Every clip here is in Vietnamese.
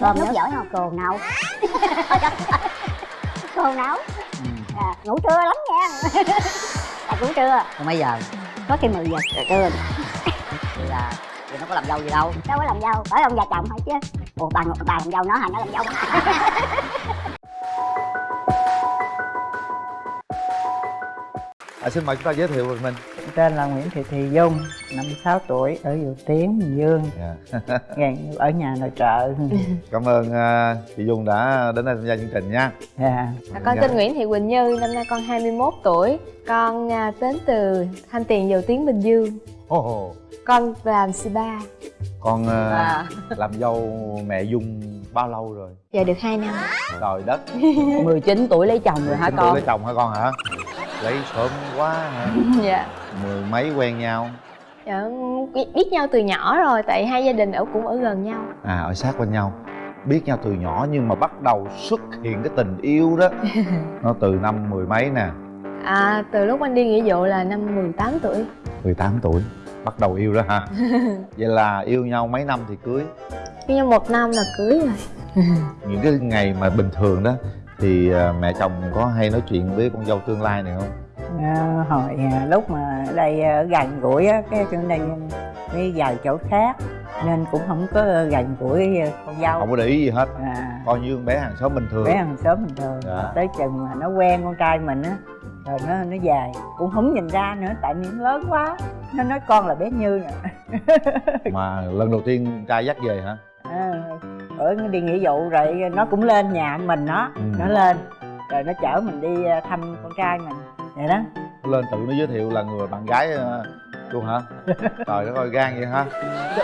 cơm nấu giỏi không? Cô nấu cô nấu ừ. à, ngủ trưa lắm nha. À, ngủ trưa. Còn mấy giờ? Có khi 10 giờ. Trưa. Thì là thì nó có làm dâu gì đâu. Đâu có làm dâu bởi ông già chồng thôi chứ. Ủa bà bà làm dâu nó hả? Nó làm dâu à, xin mời chúng ta giới thiệu về mình tên là Nguyễn Thị Thị Dung 56 tuổi ở Dầu Tiến Bình Dương. Yeah. gần ở nhà nội trợ. Cảm ơn uh, chị dung đã đến đây tham gia chương trình nha. Dạ. À, con tên Nguyễn Thị Quỳnh Như, năm nay con 21 tuổi. Con à, đến từ Thanh Tiền Dầu Tiến Bình Dương. Oh, oh. Con làm spa con uh, À. làm dâu mẹ dung bao lâu rồi? Giờ được 2 năm. Trời đất. 19 tuổi lấy chồng rồi hả Chính tuổi con? lấy chồng hả con hả lấy sớm quá hả Dạ. Mười mấy quen nhau. Dạ, biết nhau từ nhỏ rồi tại hai gia đình ở cũng ở gần nhau. À ở sát bên nhau. Biết nhau từ nhỏ nhưng mà bắt đầu xuất hiện cái tình yêu đó. Nó từ năm mười mấy nè. À, Từ lúc anh đi nghĩa vụ là năm 18 tuổi. 18 tuổi. Bắt đầu yêu đó hả vậy là yêu nhau mấy năm thì cưới? Với nhau một năm là cưới rồi. Những cái ngày mà bình thường đó thì à, mẹ chồng có hay nói chuyện với con dâu tương lai này không? À, hồi à, lúc mà ở đây ở gần gũi á cái trên đây đi vào chỗ khác nên cũng không có gần gũi con dâu. Không có để ý gì hết. À, coi như con bé hàng xóm bình thường. Bé hàng xóm bình thường. Dạ. tới chừng mà nó quen con trai mình á rồi nó nó về. Cũng không nhìn ra nữa tại vì nó lớn quá nó nói con là bé như nè. Mà lần đầu tiên trai dắt về hả ở nó đi nghĩa vụ rồi nó cũng lên nhà mình nó Ừ. nó lên. Rồi nó chở mình đi à, thăm con trai mình. Vậy đó. Lên tự nó giới thiệu là người bạn gái ờ, luôn hả? Trời đất ơi gan vậy hả?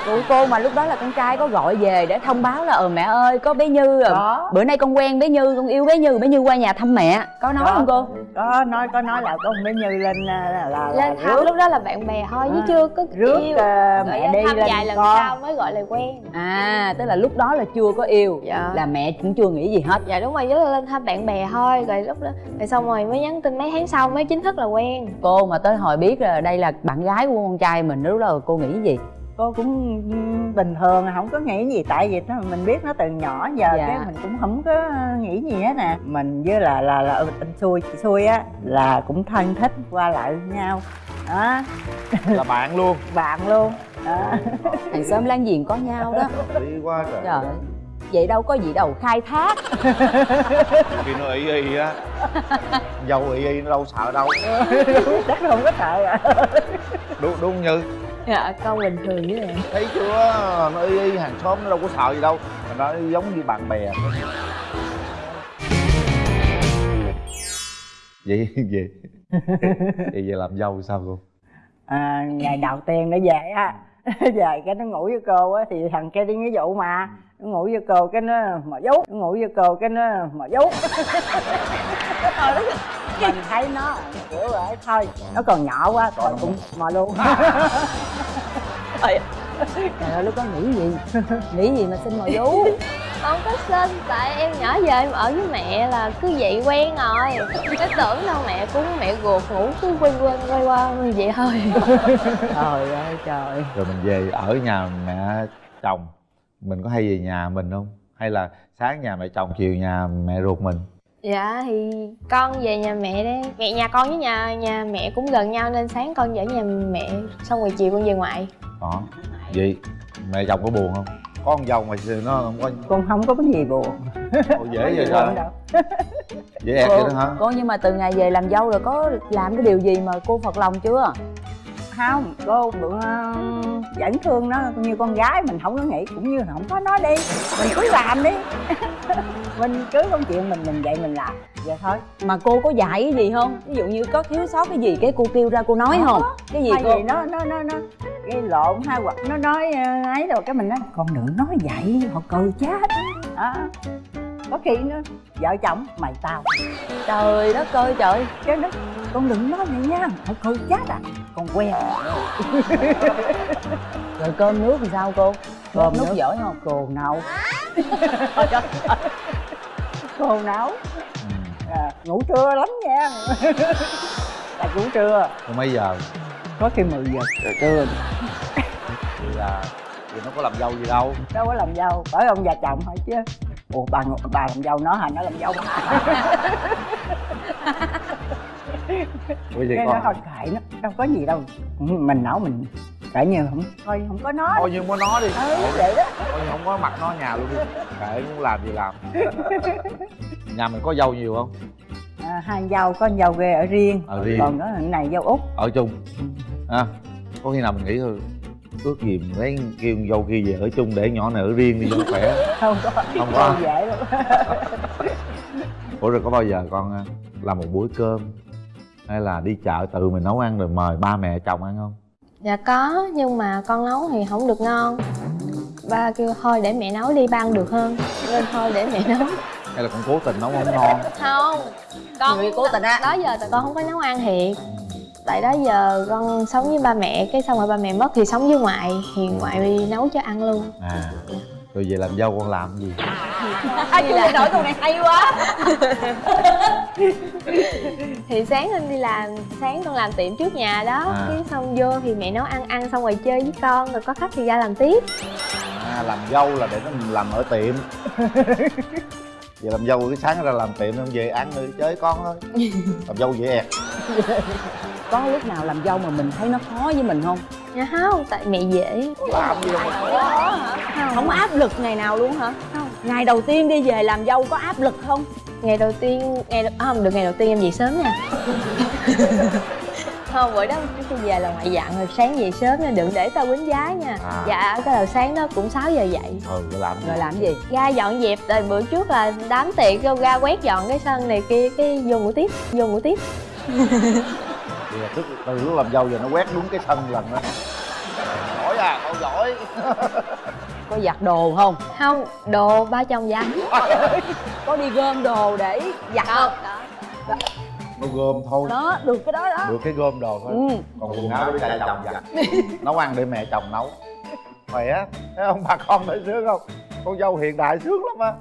Ủa cô mà lúc đó là con trai có gọi về để thông báo là ờ mẹ ơi có bé Như rồi có. Bữa nay con quen bé Như, con yêu bé Như, bé Như qua nhà thăm mẹ. Có nói Có. không cô? có nói có nói là con bé như lên à, là là, là Lên thăm rước. lúc đó là bạn bè thôi chứ À, chưa có rước yêu. à, Rồi mẹ đi thăm lên vài lần con. sau mới gọi là quen. À, tức là lúc đó là chưa có yêu Dạ. Là mẹ cũng chưa nghĩ gì hết. Dạ đúng rồi, just là lên thăm bạn bè thôi Rồi lúc đó, rồi xong rồi mới nhắn tin mấy tháng sau mới chính thức là quen. Cô mà tới hồi biết là đây là bạn gái của con trai mình Lúc đó cô nghĩ gì? cô cũng bình thường không có nghĩ gì tại vì nó mình biết nó từ nhỏ giờ Dạ. cái mình cũng không có nghĩ gì hết nè. Mình với là là là ừ, anh xui chị xui á là cũng thân thích qua lại với nhau. Đó. Là bạn luôn. Bạn luôn. Đó. Hàng xóm láng giềng có nhau đó. Đi quá trời. Trời. ơi, Vậy đâu có gì đâu khai thác. Khi nó y y á. Dâu y y nó đâu sợ đâu. Chắc là không có sợ à. Đúng đúng như. Dạ, con bình thường với em. Thấy chưa? Nó y y hàng xóm nó đâu có sợ gì đâu. Mà nó giống như bạn bè. Vậy vậy. Vậy về làm dâu sao cô? À, ngày đầu tiên nó về á. Về cái nó ngủ với cô á thì thằng kia đi nghĩa vụ mà. nó ngủ với cô cái nó mò vú nó ngủ với cô cái nó mò vú mình thấy nó kiểu vậy thôi nó còn nhỏ quá rồi cũng mò luôn. Trời ơi, lúc đó nghĩ gì? Nghĩ gì mà xin mời vú? Không có xin, tại em nhỏ giờ em ở với mẹ là cứ vậy quen rồi. Cái tưởng đâu mẹ cũng mẹ ruột ngủ cứ quay quên quay qua vậy thôi. Trời ơi trời. Rồi mình về ở nhà mẹ chồng mình có hay về nhà mình không? Hay là sáng nhà mẹ chồng chiều nhà mẹ ruột mình? Dạ thì con về nhà mẹ đấy Mẹ nhà con với nhà nhà mẹ cũng gần nhau nên sáng con về nhà mẹ Xong rồi chiều con về ngoại. Đó vậy mẹ chồng có buồn không? Có con dâu mà nó không có con không có cái gì buồn. Ồ, dễ vậy sao dễ ẹt vậy đó hả? Cô nhưng mà từ ngày về làm dâu rồi có làm cái điều gì mà cô phật lòng chưa? Không cô bữa vẫn thương nó như con gái mình không có nghĩ cũng như không có nói đi. Mình cứ làm đi. Mình cứ công chuyện mình mình vậy mình làm. Vậy thôi. Mà cô có dạy cái gì không? Ví dụ như có thiếu sót cái gì cái cô kêu ra cô nói không? Cái gì hay cô? gì nó nó nó nó gây lộn hay hoặc nó nói ờ, ấy rồi cái mình nói con đừng nói vậy họ cười chết. Đó có khi nó vợ chồng mày tao. Trời đất ơi trời. Cái nó con đừng nói vậy nha. Họ cười chết à? Con quen Rồi cơm nước thì sao cô? Cơm nước nước. giỏi không? cô nấu. Cô nấu. Ừ. à, ngủ trưa lắm nha. Là ngủ trưa. Rồi mấy giờ? Có khi 10 giờ. Trưa. Thì là thì nó có làm dâu gì đâu. Đâu có làm dâu. Bởi ông già chồng hỏi chứ ủa bà bà làm dâu nó hả? Nó làm dâu bà. Cái nó con thôi kệ nó đâu có gì đâu. Ừ, mình nấu mình kệ như không thôi không có nó. Thôi nhưng có nó đi. Ừ, vậy đó. Thôi nhưng không có mặt nó nhà luôn đi. Kệ muốn làm gì làm. Nhà mình có dâu nhiều không? À, hai dâu có dâu ghê ở riêng. Ở riêng. Còn thằng này dâu út. Ở chung. À, có khi nào mình nghĩ thôi ước gì mình lấy kêu con dâu kia về ở chung để nhỏ này ở riêng đi cho nó khỏe. Không có Không có. Dễ luôn ủa rồi có bao giờ con à, làm một bữa cơm hay là đi chợ tự mình nấu ăn rồi mời ba mẹ chồng ăn không? Dạ có nhưng mà con nấu thì không được ngon. Ba kêu thôi để mẹ nấu đi ba ăn được hơn. Nên thôi để mẹ nấu. Hay là con cố tình nấu không ngon? Không con Người cố tình á. đó giờ tại con không có nấu ăn thiệt tại đó giờ con sống với ba mẹ cái xong rồi ba mẹ mất thì sống với ngoại thì ngoại đi nấu cho ăn luôn. À rồi về làm dâu con làm gì? Ai chưa nghe nổi câu này hay quá. Thì sáng con đi làm sáng con làm tiệm trước nhà đó À. cái xong vô thì mẹ nấu ăn ăn xong rồi chơi với con rồi có khách thì ra làm tiếp. À làm dâu là để nó làm ở tiệm. Vậy làm dâu cái sáng ra làm tiệm không về ăn rồi chơi con thôi. Làm dâu dễ ẹt có lúc nào làm dâu mà mình thấy nó khó với mình không? Dạ không tại mẹ dễ. Làm gì đâu mà không. Áp lực ngày nào luôn hả? Không. Ngày đầu tiên đi về làm dâu có áp lực không? Ngày đầu tiên ngày đầu, à, không được ngày đầu tiên em về sớm nha. Không bữa đó cái về là ngoại dặn rồi sáng về sớm nha đừng để tao quýnh giá nha. À. dạ cái đầu sáng đó cũng 6 giờ dậy. Ừ rồi làm gì? Rồi làm gì? Ra dọn dẹp rồi bữa trước là đám tiệc ra quét dọn cái sân này kia cái vô ngủ tiếp vô ngủ tiếp thì là tức từ lúc làm dâu giờ nó quét đúng cái sân lần đó. Giỏi à con giỏi. Có giặt đồ không? Không đồ ba chồng giặt. Có đi gom đồ để giặt không? nó gom thôi. Đó được cái đó đó. Được cái gom đồ thôi. Ừ. còn quần áo để cha chồng giặt. Nấu ăn để mẹ chồng nấu. Khỏe thấy không? Bà con thấy sướng không? Con dâu hiện đại sướng lắm á.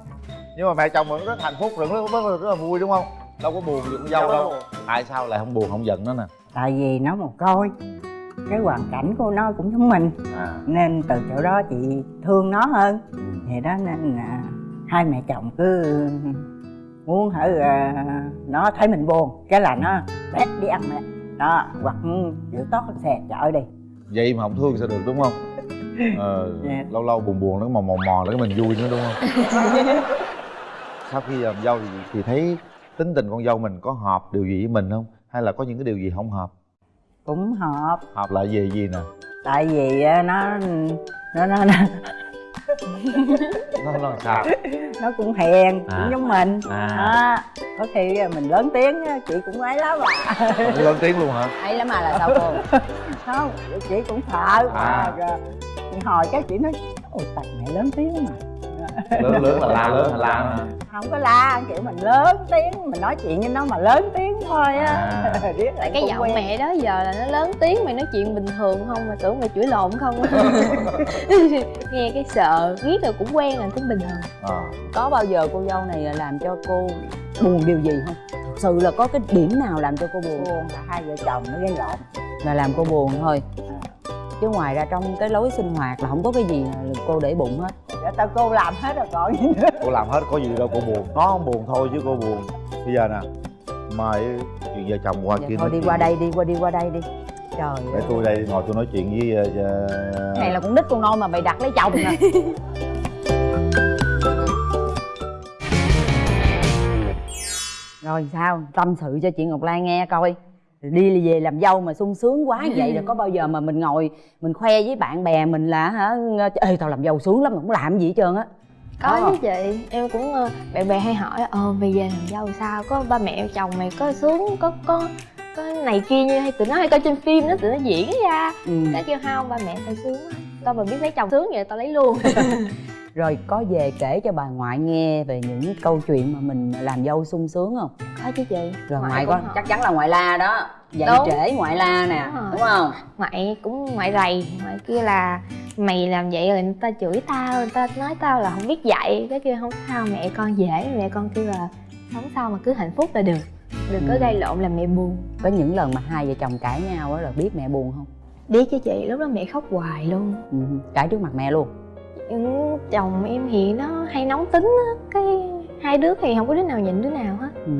Nhưng mà mẹ chồng vẫn rất hạnh phúc rất rất, rất, rất là vui đúng không đâu có buồn gì con dâu đâu tại sao lại không buồn không giận nó nè? Tại vì nó một coi. Cái hoàn cảnh của nó cũng giống mình. À. Nên từ chỗ đó chị thương nó hơn. Vậy đó nên là hai mẹ chồng cứ muốn hở à, nó thấy mình buồn. Cái là nó bét đi ăn mẹ. Đó hoặc chịu tốt xè chợ đi. Vậy mà không thương sao được đúng không? Ờ, Dạ. lâu lâu buồn buồn nó mò mò mò để mình vui nữa đúng không? Sau khi làm dâu thì, thì thấy tính tình con dâu mình có hợp điều gì với mình không hay là có những cái điều gì không hợp cũng hợp hợp là gì gì nè tại vì á, nó nó nó nó, nó làm sao nó cũng hiền À. cũng giống mình À. đó. có khi mình lớn tiếng á, chị cũng ấy lắm à lớn tiếng luôn hả hay lắm mà là sao cô không chị cũng sợ À. à. rồi hồi cái chị nói ôi tại mẹ lớn tiếng mà lớn lớn là la lớn là la hả? không có la kiểu mình lớn tiếng mình nói chuyện với nó mà lớn tiếng thôi á. À. Riết tại lại cái giọng quen. mẹ đó giờ là nó lớn tiếng mày nói chuyện bình thường không? Mà tưởng mày chửi lộn không? Nghe cái sợ riết rồi cũng quen là cũng bình thường. À. có bao giờ cô dâu này làm cho cô buồn điều gì không? Thật sự là có cái điểm nào làm cho cô buồn? Buồn. Là hai vợ chồng nó gây lộn là làm cô buồn thôi. Chứ ngoài ra trong cái lối sinh hoạt là không có cái gì là cô để bụng hết để tao cô làm hết rồi còn gì nữa. Cô làm hết có gì đâu cô buồn. Nó không buồn thôi chứ cô buồn. Bây giờ nè mời chuyện vợ chồng qua Dạ kia thôi đi qua đây đi qua đi qua đây đi. Trời để tôi đây ngồi tôi nói chuyện với uh, Cái này là con nít con nôi mà mày đặt lấy chồng nè. Rồi sao? Tâm sự cho chị ngọc lan nghe coi đi về làm dâu mà sung sướng quá như vậy rồi có bao giờ mà mình ngồi mình khoe với bạn bè mình là hả ê tao làm dâu sướng lắm mà không làm gì hết trơn á. Có Có. chứ chị. Em cũng ờ, bạn bè hay hỏi ờ bây giờ làm dâu sao? Có ba mẹ chồng mày có sướng có có có này kia như hay tụi nó hay coi trên phim đó tụi nó diễn ra. Ừ. cái kêu không ba mẹ tao sướng tao mà biết lấy chồng sướng vậy tao lấy luôn rồi có về kể cho bà ngoại nghe về những câu chuyện mà mình làm dâu sung sướng không? Có chứ chị. Rồi Ngoại ngoại có chắc chắn là ngoại la đó. Dậy Đúng. trễ ngoại la nè Đúng đúng không? Ngoại cũng ngoại rầy ngoại kia là mày làm vậy rồi người ta chửi tao người ta nói tao là không biết dạy. Cái kia không sao mẹ con dễ. Mẹ con kêu là sống sao mà cứ hạnh phúc là được đừng có Ừ. gây lộn làm mẹ buồn. Có những lần mà hai vợ chồng cãi nhau á là biết mẹ buồn không? Biết chứ chị lúc đó mẹ khóc hoài luôn. Ừ. cãi trước mặt mẹ luôn ừ, chồng em thì nó hay nóng tính á cái hai đứa thì không có đứa nào nhịn đứa nào hết. Ừ.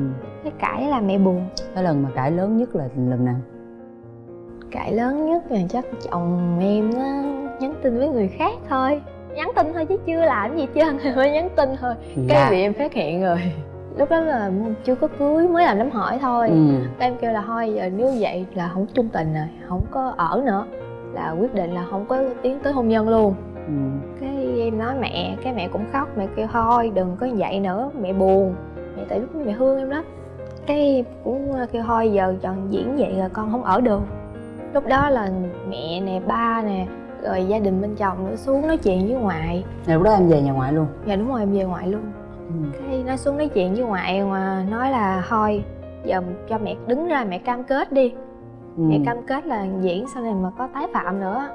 cái cãi là mẹ buồn. Cái lần mà cãi lớn nhất là lần nào? Cãi lớn nhất là chắc chồng em nó nhắn tin với người khác thôi. Nhắn tin thôi chứ chưa làm gì trơn mới nhắn tin thôi. Cái Dạ. bị em phát hiện rồi. Lúc đó là chưa có cưới mới làm đám hỏi thôi. Ừ. Cái em kêu là thôi giờ nếu vậy là không chung tình rồi không có ở nữa là quyết định là không có tiến tới hôn nhân luôn Ừ. cái em nói mẹ cái mẹ cũng khóc mẹ kêu thôi đừng có vậy nữa mẹ buồn. Mẹ tại lúc mẹ thương em đó. Cái cũng kêu thôi giờ chọn diễn vậy là con không ở được. Lúc đó là mẹ nè ba nè rồi gia đình bên chồng nữa xuống nói chuyện với ngoại. Lúc đó em về nhà ngoại luôn? Dạ đúng rồi em về ngoại luôn. Ừ. cái nói xuống nói chuyện với ngoại mà nói là thôi giờ cho mẹ đứng ra mẹ cam kết đi. Ừ. mẹ cam kết là diễn sau này mà có tái phạm nữa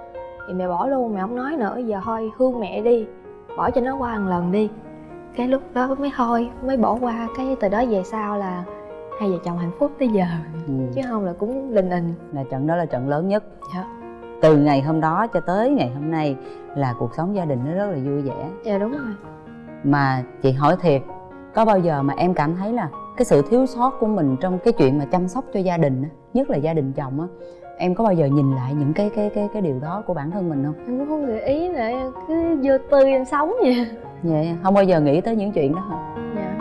thì mẹ bỏ luôn mẹ không nói nữa giờ thôi thương mẹ đi. Bỏ cho nó qua một lần đi. Cái lúc đó mới thôi mới bỏ qua cái từ đó về sau là hai vợ chồng hạnh phúc tới giờ. Ừ. chứ không là cũng lình ình là trận đó là trận lớn nhất. Dạ. từ ngày hôm đó cho tới ngày hôm nay là cuộc sống gia đình nó rất là vui vẻ. Dạ đúng rồi. Mà chị hỏi thiệt có bao giờ mà em cảm thấy là cái sự thiếu sót của mình trong cái chuyện mà chăm sóc cho gia đình á, nhất là gia đình chồng á em có bao giờ nhìn lại những cái cái cái cái điều đó của bản thân mình không? Em cũng không để ý nữa em cứ vô tư em sống vậy. Vậy không bao giờ nghĩ tới những chuyện đó hả? Dạ.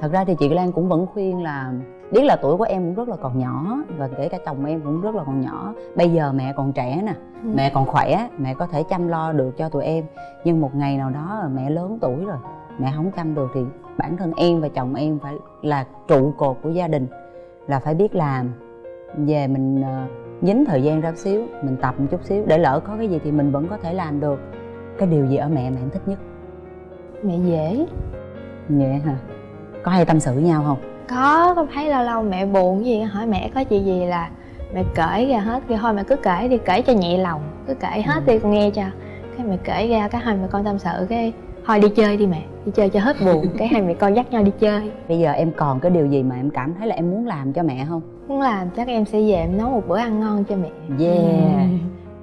Thật ra thì chị Lan cũng vẫn khuyên là biết là tuổi của em cũng rất là còn nhỏ và kể cả chồng em cũng rất là còn nhỏ. Bây giờ mẹ còn trẻ nè Ừ. mẹ còn khỏe mẹ có thể chăm lo được cho tụi em. Nhưng một ngày nào đó mẹ lớn tuổi rồi mẹ không chăm được thì bản thân em và chồng em phải là trụ cột của gia đình. Là phải biết làm về mình ờ, nhín thời gian ra xíu mình tập một chút xíu để lỡ có cái gì thì mình vẫn có thể làm được. Cái điều gì ở mẹ em thích nhất? Mẹ dễ. Vậy hả? Có hay tâm sự với nhau không? Có con thấy lâu lâu mẹ buồn gì hỏi mẹ có chuyện gì là mẹ kể ra hết. Kêu thôi mẹ cứ kể đi kể cho nhẹ lòng cứ kể hết đi con nghe cho. Cái mẹ kể ra cái hai mẹ con tâm sự cái thôi đi chơi đi mẹ đi chơi cho hết buồn cái hai mẹ con dắt nhau đi chơi. Bây giờ em còn cái điều gì mà em cảm thấy là em muốn làm cho mẹ không? Muốn làm chắc em sẽ về em nấu một bữa ăn ngon cho mẹ. Yeah.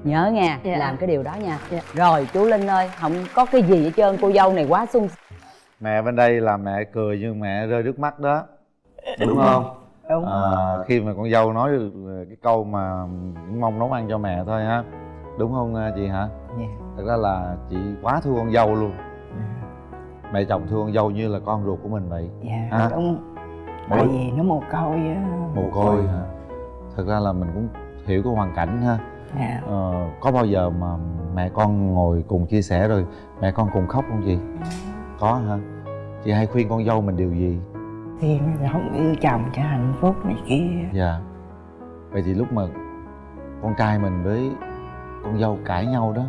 Nhớ nha Dạ. làm cái điều đó nha. Dạ. rồi chú linh ơi không có cái gì hết trơn cô dâu này quá sung mẹ bên đây là mẹ cười nhưng mẹ rơi nước mắt đó. Đúng không? đúng. À, khi mà con dâu nói được cái câu mà cũng mong nấu ăn cho mẹ thôi ha. Đúng không à, chị hả? Dạ. thật ra là chị quá thương con dâu luôn mẹ chồng thương con dâu như là con ruột của mình vậy. Dạ À. đúng. Tại Mỗi- vì nó mồ côi á. Mồ côi hả? Thật ra là mình cũng hiểu cái hoàn cảnh ha. Dạ. Ờ, có bao giờ mà mẹ con ngồi cùng chia sẻ rồi mẹ con cùng khóc không chị? Có hả? Chị hay khuyên con dâu mình điều gì? Thì nó không yêu chồng cho hạnh phúc này kia. Dạ. Vậy thì lúc mà con trai mình với con dâu cãi nhau đó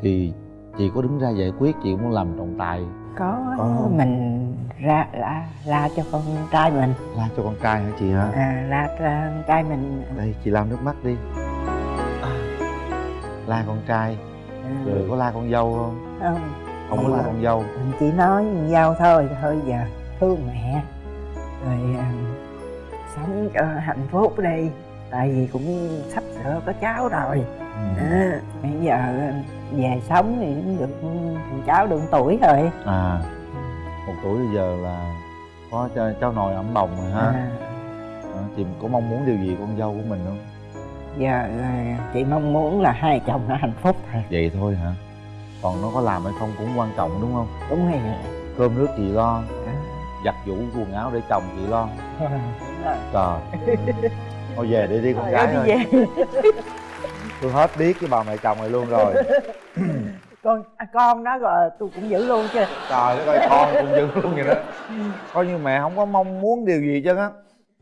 thì chị có đứng ra giải quyết chị cũng làm trọng tài có Có. mình ra la la cho con trai mình. La cho con trai hả chị hả? À, la cho con trai mình. Đây chị lau nước mắt đi. À, la con trai. À, rồi có la con dâu không? Không. Không có la con dâu. Mình chỉ nói với nhau thôi thôi giờ thương mẹ. Rồi à, sống cho hạnh phúc đi. Tại vì cũng sắp sửa có cháu rồi. Ừ. à, bây giờ về sống thì cũng được thằng cháu được tuổi rồi. À một tuổi bây giờ là có cho cháu nội ẩm bồng rồi ha. À, à, chị có mong muốn điều gì con dâu của mình không? Giờ à, chị mong muốn là hai chồng nó hạnh phúc thôi. Vậy thôi hả? Còn nó có làm hay không cũng quan trọng đúng không? Đúng rồi cơm nước chị lo à, giặt giũ quần áo để chồng chị lo. Rồi. trời. Thôi về đi đi con gái Đi ơi. Tôi hết biết cái bà mẹ chồng này luôn rồi. Con à, con nó rồi tôi cũng giữ luôn chứ. Trời đất ơi con cũng dữ luôn vậy đó. Coi như mẹ không có mong muốn điều gì chứ á.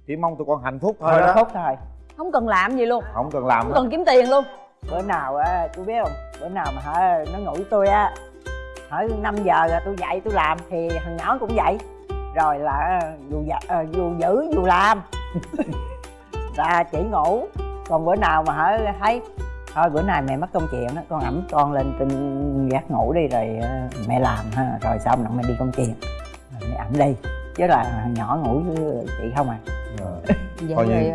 Chỉ mong tụi con hạnh phúc thôi đó. phúc thôi không cần làm gì luôn. Không cần làm không cần kiếm tiền luôn. Bữa nào á tôi biết không? Bữa nào mà hả nó ngủ với tôi á hỏi 5 giờ rồi tôi dậy tôi làm thì thằng nhỏ cũng vậy rồi là dù dạ, ờ, dù giữ dù làm. Là chỉ ngủ còn bữa nào mà hả thấy thôi bữa nay mẹ mất công chuyện á con ẩm con lên trên gác ngủ đi rồi ờ, mẹ làm ha rồi xong rồi mẹ đi công chuyện. Rồi mẹ ẩm đi chứ là thằng nhỏ ngủ với chị không à. Ờ. vậy Coi như-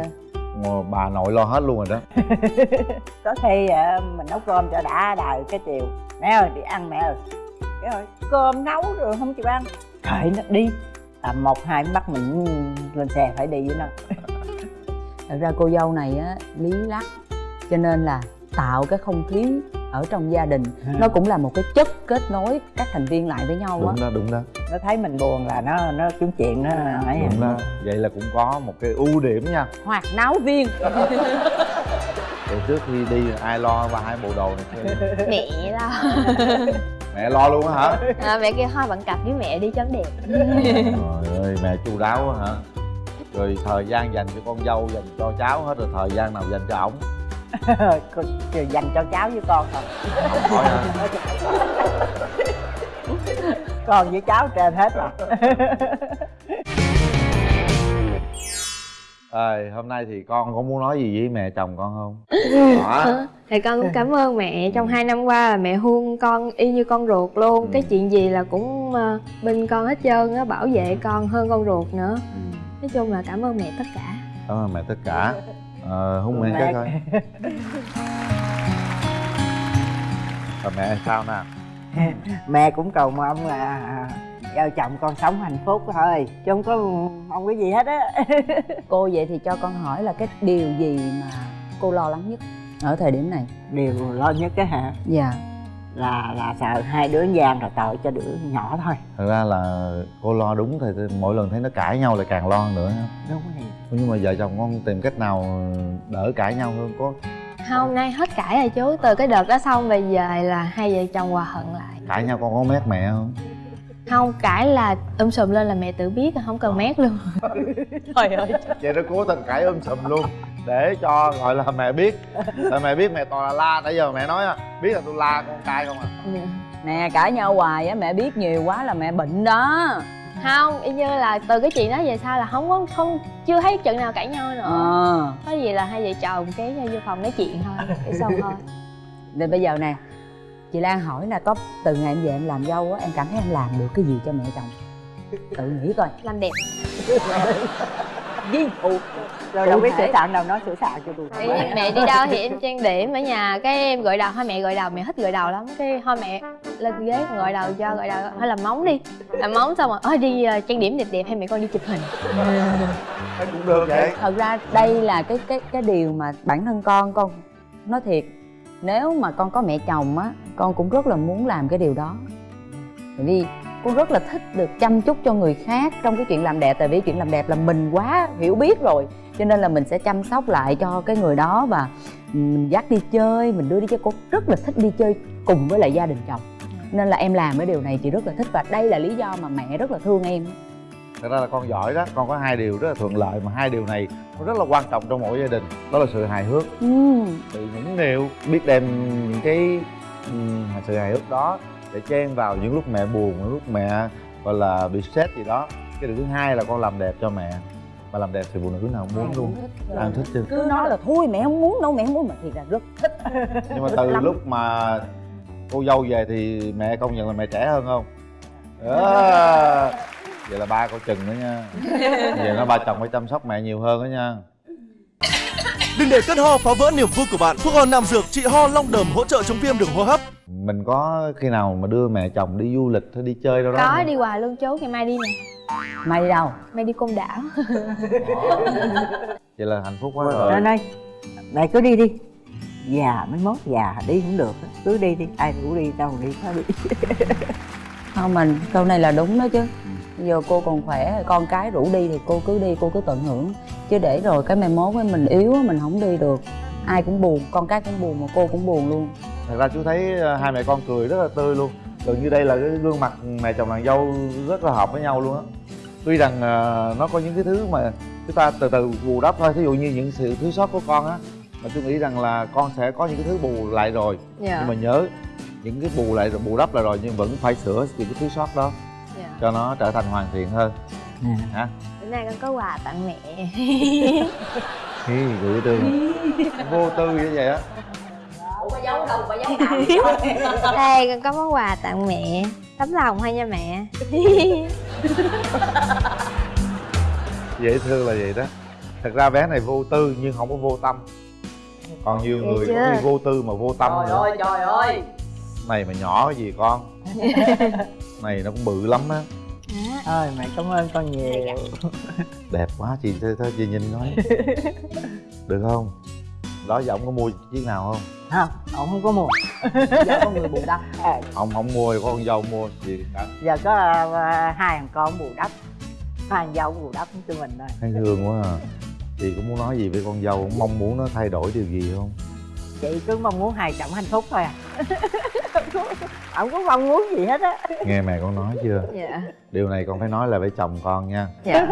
rồi, bà nội lo hết luôn rồi đó. Có khi à, mình nấu cơm cho đã đời cái chiều. Mẹ ơi đi ăn mẹ ơi. Cái rồi cơm nấu rồi không chịu ăn. Kệ nó đi tầm một hai bắt mình lên xe phải đi với nó thật ra cô dâu này á lý lắc. Cho nên là tạo cái không khí ở trong gia đình. Nó cũng là một cái chất kết nối các thành viên lại với nhau á. Đúng đó đúng đó. Nó thấy mình buồn là nó nó kiếm chuyện nó ấy à. đúng đó. Vậy là cũng có một cái ưu điểm nha. Hoạt náo viên. Từ trước khi đi ai lo ba hai bộ đồ này mẹ lo. Mẹ lo luôn á hả? À, mẹ kêu thôi bạn cặp với mẹ đi cho nó đẹp. Trời ơi mẹ chu đáo quá hả rồi thời gian dành cho con dâu dành cho cháu hết rồi thời gian nào dành cho ổng. Dành cho cháu với con thôi Không hỏi hả con với cháu trên hết rồi. Ơi, hôm nay thì con có muốn nói gì với mẹ chồng con không? Đó, thì con cũng cảm ơn mẹ. Trong hai năm qua là mẹ thương con y như con ruột luôn. Ừ. cái chuyện gì là cũng ờ, bên con hết trơn á bảo vệ con hơn con ruột nữa. Ừ, nói chung là cảm ơn mẹ tất cả. Cảm ơn mẹ tất cả. Ờ, hôn mẹ Mẹ- cái coi. Rồi mẹ sao nè? mẹ cũng cầu mong là vợ chồng con sống hạnh phúc thôi chứ không có mong cái gì hết á. Cô vậy thì cho con hỏi là cái điều gì mà cô lo lắng nhất ở thời điểm này? Điều lo nhất cái hả? Dạ là là sợ hai đứa gian rồi tội cho đứa nhỏ thôi. Thật ra là cô lo đúng thì mỗi lần thấy nó cãi nhau lại càng lo hơn nữa. Đúng rồi. Nhưng mà vợ chồng con tìm cách nào đỡ cãi nhau hơn có? Hôm nay hết cãi rồi chú. Từ cái đợt đó xong về về là hai vợ chồng hòa hận lại. Cãi nhau con có mét mẹ không? không cãi là um sùm lên là mẹ tự biết không cần mét luôn. Trời ơi. Vậy nó cố tình cãi um sùm luôn để cho gọi là mẹ biết. Tại mẹ biết mẹ toàn là la nãy giờ mẹ nói á biết là tôi la con trai không à? Nè cãi nhau hoài á mẹ biết nhiều quá là mẹ bệnh đó. Không y như là từ cái chuyện đó về sau là không có không chưa thấy trận nào cãi nhau nữa. Ờ. Có gì là hai vợ chồng cái vô phòng nói chuyện thôi cái xong thôi. Rồi bây giờ nè Chị Lan hỏi là có từ ngày em về em làm dâu á Em cảm thấy em làm được cái gì cho mẹ chồng? Tự nghĩ coi. Làm đẹp Ví dụ rồi đâu biết sửa soạn đâu nói sửa soạn cho tôi Ý, mẹ đi đâu thì em trang điểm ở nhà. Cái em gội đầu thôi mẹ gội đầu mẹ thích gội đầu lắm. Cái thôi mẹ lên ghế gội đầu cho gội đầu. Thôi làm móng đi. Làm móng xong rồi ơi đi ờ, trang điểm đẹp đẹp hay mẹ con đi chụp hình. Thấy cũng được vậy. Thật ra đây là cái cái cái điều mà bản thân con con Nói thiệt. Nếu mà con có mẹ chồng á Con cũng rất là muốn làm cái điều đó. Tại vì con rất là thích được chăm chút cho người khác trong cái chuyện làm đẹp tại vì chuyện làm đẹp là mình quá hiểu biết rồi. Cho nên là mình sẽ chăm sóc lại cho cái người đó và mình dắt đi chơi mình đưa đi chơi. Cô rất là thích đi chơi cùng với lại gia đình chồng. Nên là em làm cái điều này chị rất là thích và đây là lý do mà mẹ rất là thương em. Thật ra là con giỏi đó, con có hai điều rất là thuận lợi mà hai điều này nó rất là quan trọng trong mỗi gia đình Đó là sự hài hước, ừ. sự nhũng nghèo Biết đem những cái ừm, sự hài hước đó để chen vào những lúc mẹ buồn, những lúc mẹ gọi là bị stress gì đó. Cái điều thứ hai là con làm đẹp cho mẹ. Mà làm đẹp thì phụ nữ nào? Cũng muốn luôn không thích chứ. Cứ nói là thôi mẹ không muốn đâu mẹ không muốn. Mà thì là rất thích. Nhưng mà từ lúc mà cô dâu về thì mẹ công nhận là mẹ trẻ hơn không? Đó. Vậy là ba coi chừng nữa nha. Vậy nó ba chồng phải chăm sóc mẹ nhiều hơn đó nha Đừng để cơn ho phá vỡ niềm vui của bạn. Thuốc ho nam dược trị ho long đờm hỗ trợ chống viêm đường hô hấp. Mình có khi nào mà đưa mẹ chồng đi du lịch hay đi chơi đâu đó có không? đi hoài luôn chú ngày mai đi nè. Mai đi đâu? Mai đi côn đảo. Vậy là hạnh phúc quá Rồi rồi. đây mẹ cứ đi đi. Già mới mốt già đi cũng được á. cứ đi đi ai rủ đi đâu đi nó đi. Không mình câu này là đúng đó chứ. Giờ cô còn khỏe con cái rủ đi thì cô cứ đi cô cứ tận hưởng chứ để rồi cái mai mốt với mình yếu mình không đi được. Ai cũng buồn con cái cũng buồn mà cô cũng buồn luôn. Thật ra chú thấy ờ, hai mẹ con cười rất là tươi luôn. Gần như đây là cái gương mặt mẹ chồng nàng dâu rất là hợp với nhau luôn á. Tuy rằng ờ, nó có những cái thứ mà chúng ta từ từ bù đắp thôi. Thí dụ như những sự thiếu sót của con á Mà tôi nghĩ rằng là con sẽ có những cái thứ bù lại rồi. Dạ. Nhưng mà nhớ những cái bù lại rồi bù đắp lại rồi nhưng vẫn phải sửa những cái thiếu sót đó dạ. cho nó trở thành hoàn thiện hơn. Hả nay con có quà tặng mẹ. Hi, gửi tư vô tư như vậy á. Đây con có món quà tặng mẹ. Tấm lòng thôi nha mẹ? Dễ thương là vậy đó. Thật ra bé này vô tư nhưng không có vô tâm. Còn nhiều Vậy người chưa? khi vô tư mà vô tâm trời nữa. ơi trời ơi. Này mà nhỏ cái gì con? Này nó cũng bự lắm á ơi mẹ cảm ơn con nhiều. Đẹp quá chị thôi thôi chị nhìn nói được không? Đó giờ ông có mua chiếc nào không? Không ông không có mua. Giờ con người bù đắp. À, ông không mua thì có con dâu mua chị cả. Giờ có à, hai thằng con bù đắp. Hai thằng dâu bù đắp cho mình thôi. Thấy thương quá à. Chị có muốn nói gì với con dâu mong muốn nó thay đổi điều gì không chị cứ mong muốn hai chồng hạnh phúc thôi à. Không có mong muốn gì hết á. Nghe mẹ con nói chưa? Dạ. Điều này con phải nói là với chồng con nha. Dạ.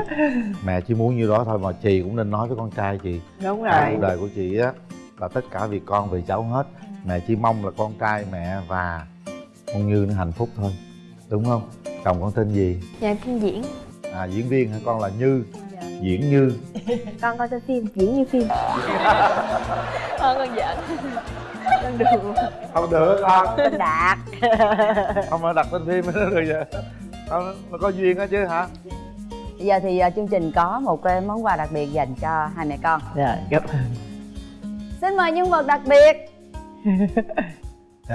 Mẹ chỉ muốn như đó thôi mà chị cũng nên nói với con trai chị. Đúng rồi. cuộc đời của chị á là tất cả vì con vì cháu hết. Mẹ chỉ mong là con trai mẹ và con như nó hạnh phúc thôi. Đúng không? Chồng con tên gì? Dạ phim diễn. À diễn viên hả? Con là như. Diễn như. Con coi trên phim diễn như phim con con giỡn. Con đùa. Không được con? Tên đạt không mà đặt tên phim nó được vậy không nó có duyên á chứ hả? Bây giờ thì à, chương trình có một cái món quà đặc biệt dành cho hai mẹ con. Rồi cảm ơn. Xin mời nhân vật đặc biệt.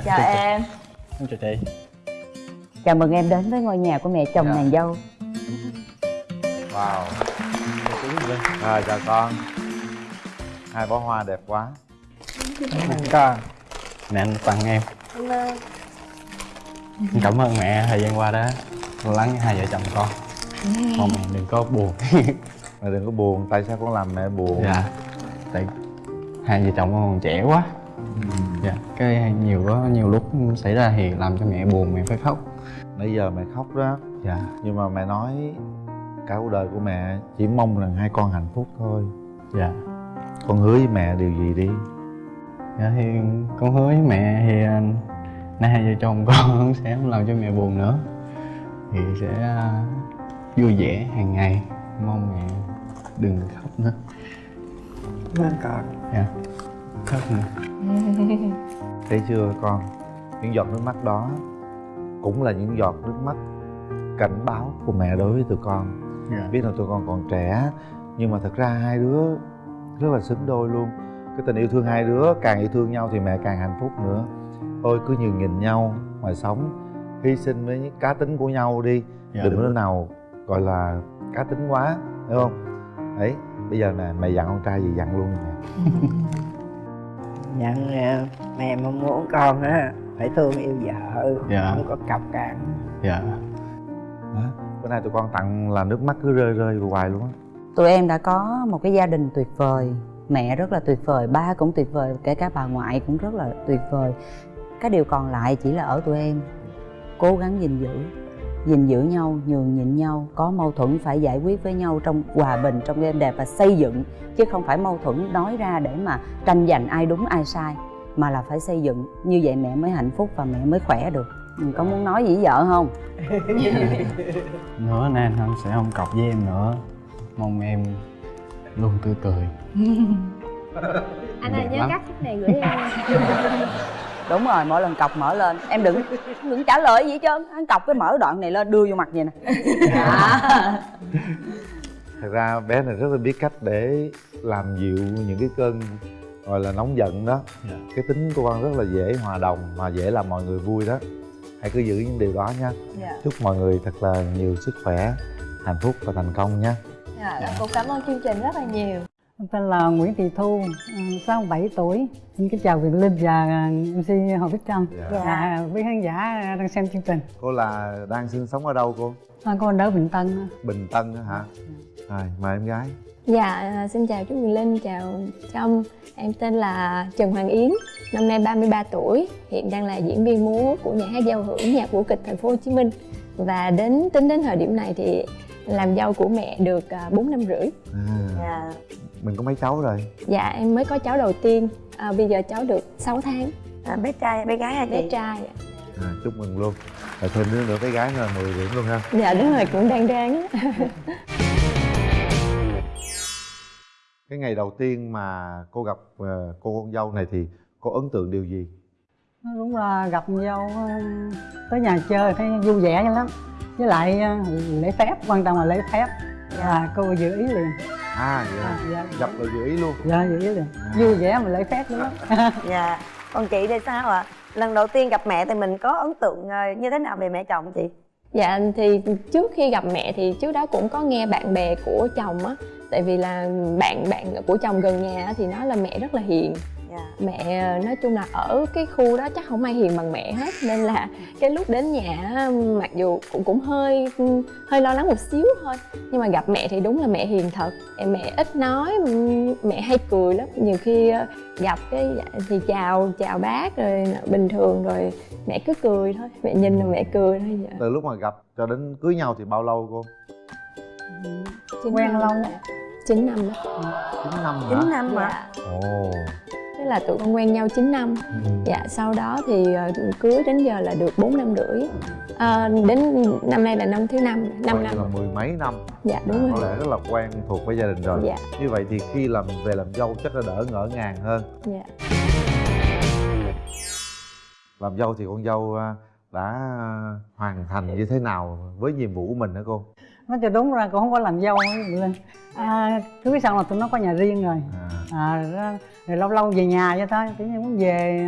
Chào em. Em chào chị. Chào mừng em đến với ngôi nhà của mẹ chồng Dạ. nàng dâu. Wow. Rồi chào con. Hai bó hoa đẹp quá Có Mẹ anh tặng em. Cảm ơn. Cảm ơn mẹ thời gian qua lo lắng hai vợ chồng con. Mong mẹ đừng có buồn. Mẹ đừng có buồn tại sao con làm mẹ buồn? Dạ. Tại hai vợ chồng con còn trẻ quá. Dạ Cái nhiều có nhiều lúc xảy ra thì làm cho mẹ buồn mẹ phải khóc. Nãy giờ mẹ khóc đó. Dạ. Nhưng mà mẹ nói cả cuộc đời của mẹ chỉ mong rằng hai con hạnh phúc thôi. Dạ. Con hứa với mẹ điều gì đi Dạ thì con hứa với mẹ thì à, nay hai vợ chồng con sẽ không làm cho mẹ buồn nữa. Thì sẽ à, vui vẻ hàng ngày. Mong mẹ đừng khóc nữa. Cảm ơn con Dạ. Khóc nữa thấy chưa con? Những giọt nước mắt đó cũng là những giọt nước mắt cảnh báo của mẹ đối với tụi con. Dạ. Biết là tụi con còn trẻ nhưng mà thật ra hai đứa rất là xứng đôi luôn cái tình yêu thương hai đứa càng yêu thương nhau thì mẹ càng hạnh phúc nữa. Thôi cứ nhường nhìn nhau mà sống. Hy sinh với những cá tính của nhau đi. Dạ, đừng đúng có nào gọi là cá tính quá hiểu không? Đấy bây giờ nè mẹ dặn con trai gì dặn luôn nè. Nhận à, mẹ mong muốn con á phải thương yêu vợ Dạ. không có cọc cằn Dạ. Bữa nay tụi con tặng là nước mắt cứ rơi rơi hoài luôn á. Tụi em đã có một cái gia đình tuyệt vời mẹ rất là tuyệt vời, ba cũng tuyệt vời, kể cả bà ngoại cũng rất là tuyệt vời. Cái điều còn lại chỉ là ở tụi em, cố gắng gìn giữ gìn giữ nhau, nhường nhịn nhau, có mâu thuẫn phải giải quyết với nhau trong hòa bình, trong êm đẹp và xây dựng, chứ không phải mâu thuẫn nói ra để mà tranh giành ai đúng, ai sai, mà là phải xây dựng. Như vậy mẹ mới hạnh phúc và mẹ mới khỏe được. Mình có muốn nói gì với vợ không? Nữa nên anh sẽ không cọc với em nữa. Mong em luôn tươi cười anh ơi nhớ lắm. cắt cái này gửi em đúng rồi mỗi lần cọc mở lên em đừng đừng trả lời gì hết trơn anh cọc cái mở đoạn này lên đưa vô mặt vậy nè Dạ. thật ra bé này rất là biết cách để làm dịu những cái cơn gọi là nóng giận đó Dạ. cái tính của con rất là dễ hòa đồng mà dễ làm mọi người vui đó hãy cứ giữ những điều đó nha Dạ. chúc mọi người thật là nhiều sức khỏe hạnh phúc và thành công nha dạ, cũng cảm ơn chương trình rất là nhiều. Em tên là Nguyễn Thị Thu, ừ, 67 tuổi. Xin kính chào Việt Linh và MC Hồ Bích Trâm Dạ. và quý khán giả đang xem chương trình. cô là đang sinh sống ở đâu cô? À, con ở Bình Tân. bình tân hả? Rồi mời em gái. Dạ, à, xin chào chú Quyền Linh, chào Trâm. Em tên là Trần Hoàng Yến, năm nay 33 tuổi. Hiện đang là diễn viên múa của nhà hát giao hưởng nhạc vũ kịch thành phố Hồ Chí Minh. Và đến tính đến thời điểm này thì làm dâu của mẹ được à, 4 năm rưỡi. À, mình có mấy cháu rồi? Dạ, em mới có cháu đầu tiên, à, bây giờ cháu được 6 tháng, à, bé trai bé gái hả bé chị trai ạ. à, chúc mừng luôn. Rồi thêm đứa nữa cái gái nữa là 10 điểm luôn ha. Dạ đúng rồi, cũng đang ráng cái ngày đầu tiên mà cô gặp ờ, cô con dâu này thì cô ấn tượng điều gì? Nó Đúng là gặp dâu ừ, tới nhà chơi thấy vui vẻ lắm. Với lại ừ, lễ phép, quan trọng là lễ phép. Và cô giữ ý liền. à vậy à, à, dạ. Gặp là dự ý luôn. Dạ vậy liền. Vui vẻ mà lễ phép lắm dạ. Còn chị thì sao ạ? Lần đầu tiên gặp mẹ thì mình có ấn tượng ờ, như thế nào về mẹ chồng chị? Dạ thì trước khi gặp mẹ thì trước đó cũng có nghe bạn bè của chồng á. Tại vì là bạn bạn của chồng gần nhà á thì nói là mẹ rất là hiền dạ. Mẹ ờ, nói chung là ở cái khu đó chắc không ai hiền bằng mẹ hết Nên là cái lúc đến nhà á, mặc dù cũng cũng hơi hơi lo lắng một xíu thôi. Nhưng mà gặp mẹ thì đúng là mẹ hiền thật. Em Mẹ ít nói, mẹ hay cười lắm. Nhiều khi ờ, gặp cái dạ, thì chào chào bác rồi bình thường rồi mẹ cứ cười thôi. Mẹ nhìn rồi mẹ cười thôi dạ. từ lúc mà gặp cho đến cưới nhau thì bao lâu cô? Chín quen lâu 9 năm đó. Chín năm hả? Chín năm mà Dạ, ồ tức là tụi con quen nhau 9 năm. Ừ. Dạ, sau đó thì ờ, cưới đến giờ là được 4 năm rưỡi. À, Đến năm nay là năm thứ năm, 5 Coi năm. như là mười mấy năm. Dạ, đúng có rồi. lẽ rất là quen thuộc với gia đình rồi. Dạ, như vậy thì khi làm về làm dâu chắc là đỡ ngỡ ngàng hơn. Dạ. Làm dâu thì con dâu à, đã hoàn thành như thế nào với nhiệm vụ của mình hả cô nói cho đúng ra cũng không có làm dâu lên à, cưới xong là tụi nó có nhà riêng rồi. À, à rồi, rồi lâu lâu về nhà vậy thôi tự nhiên muốn về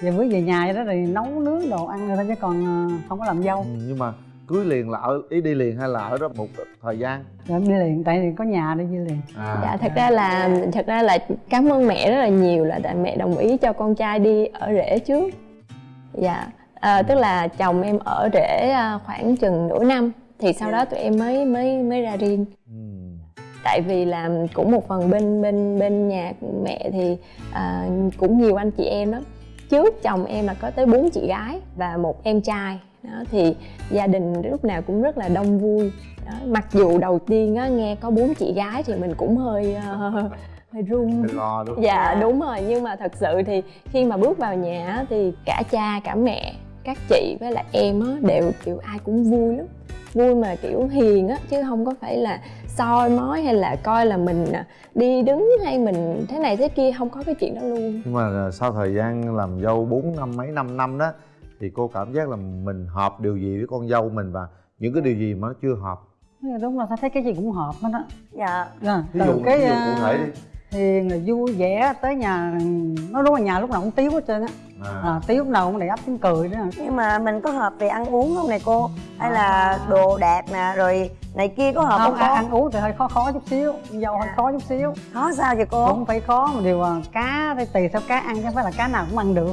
về mới về nhà vậy đó rồi nấu nướng đồ ăn rồi thôi chứ còn ờ, không có làm dâu. Ừ, nhưng mà cưới liền là ở ý đi liền hay là ở đó một thời gian? Rồi đi liền tại vì có nhà đi đi liền. À, Dạ, thật ra là thật ra là cảm ơn mẹ rất là nhiều là tại mẹ đồng ý cho con trai đi ở rể trước. Dạ, à, tức là chồng em ở rể à, khoảng chừng nửa năm thì sau đó tụi em mới mới mới ra riêng. Ừ. tại vì là cũng một phần bên bên bên nhà mẹ thì à, cũng nhiều anh chị em lắm. Trước chồng em là có tới bốn chị gái và một em trai. Đó thì gia đình lúc nào cũng rất là đông vui. Đó, mặc dù đầu tiên á, nghe có bốn chị gái thì mình cũng hơi ờ, hơi run. Lo đúng dạ đúng rồi. Nhưng mà thật sự thì khi mà bước vào nhà thì cả cha cả mẹ các chị với lại em á đều kiểu ai cũng vui lắm. Vui mà kiểu hiền á chứ không có phải là soi mói hay là coi là mình à, đi đứng hay mình thế này thế kia không có cái chuyện đó luôn. Nhưng mà sau thời gian làm dâu 4 năm mấy năm năm đó thì cô cảm giác là mình hợp điều gì với con dâu mình và những cái điều gì mà nó chưa hợp? Là đúng là thấy cái gì cũng hợp hết á. Dạ. Rồi, ví từ dụ cái ví dụ cụ thể đi hiền là vui vẻ tới nhà nó đúng là nhà lúc nào cũng tiếu hết trơn á. À. à, tiếu lúc nào cũng đầy ắp tiếng cười đó. Nhưng mà mình có hợp về ăn uống không này cô? Hay là đồ đạc nè rồi này kia có hợp không không, ăn, có ăn uống thì hơi khó khó chút xíu. Dâu hơi khó chút xíu. Khó sao vậy cô? Cũng phải khó một điều là cá thì tùy theo cá ăn chứ không phải là cá nào cũng ăn được.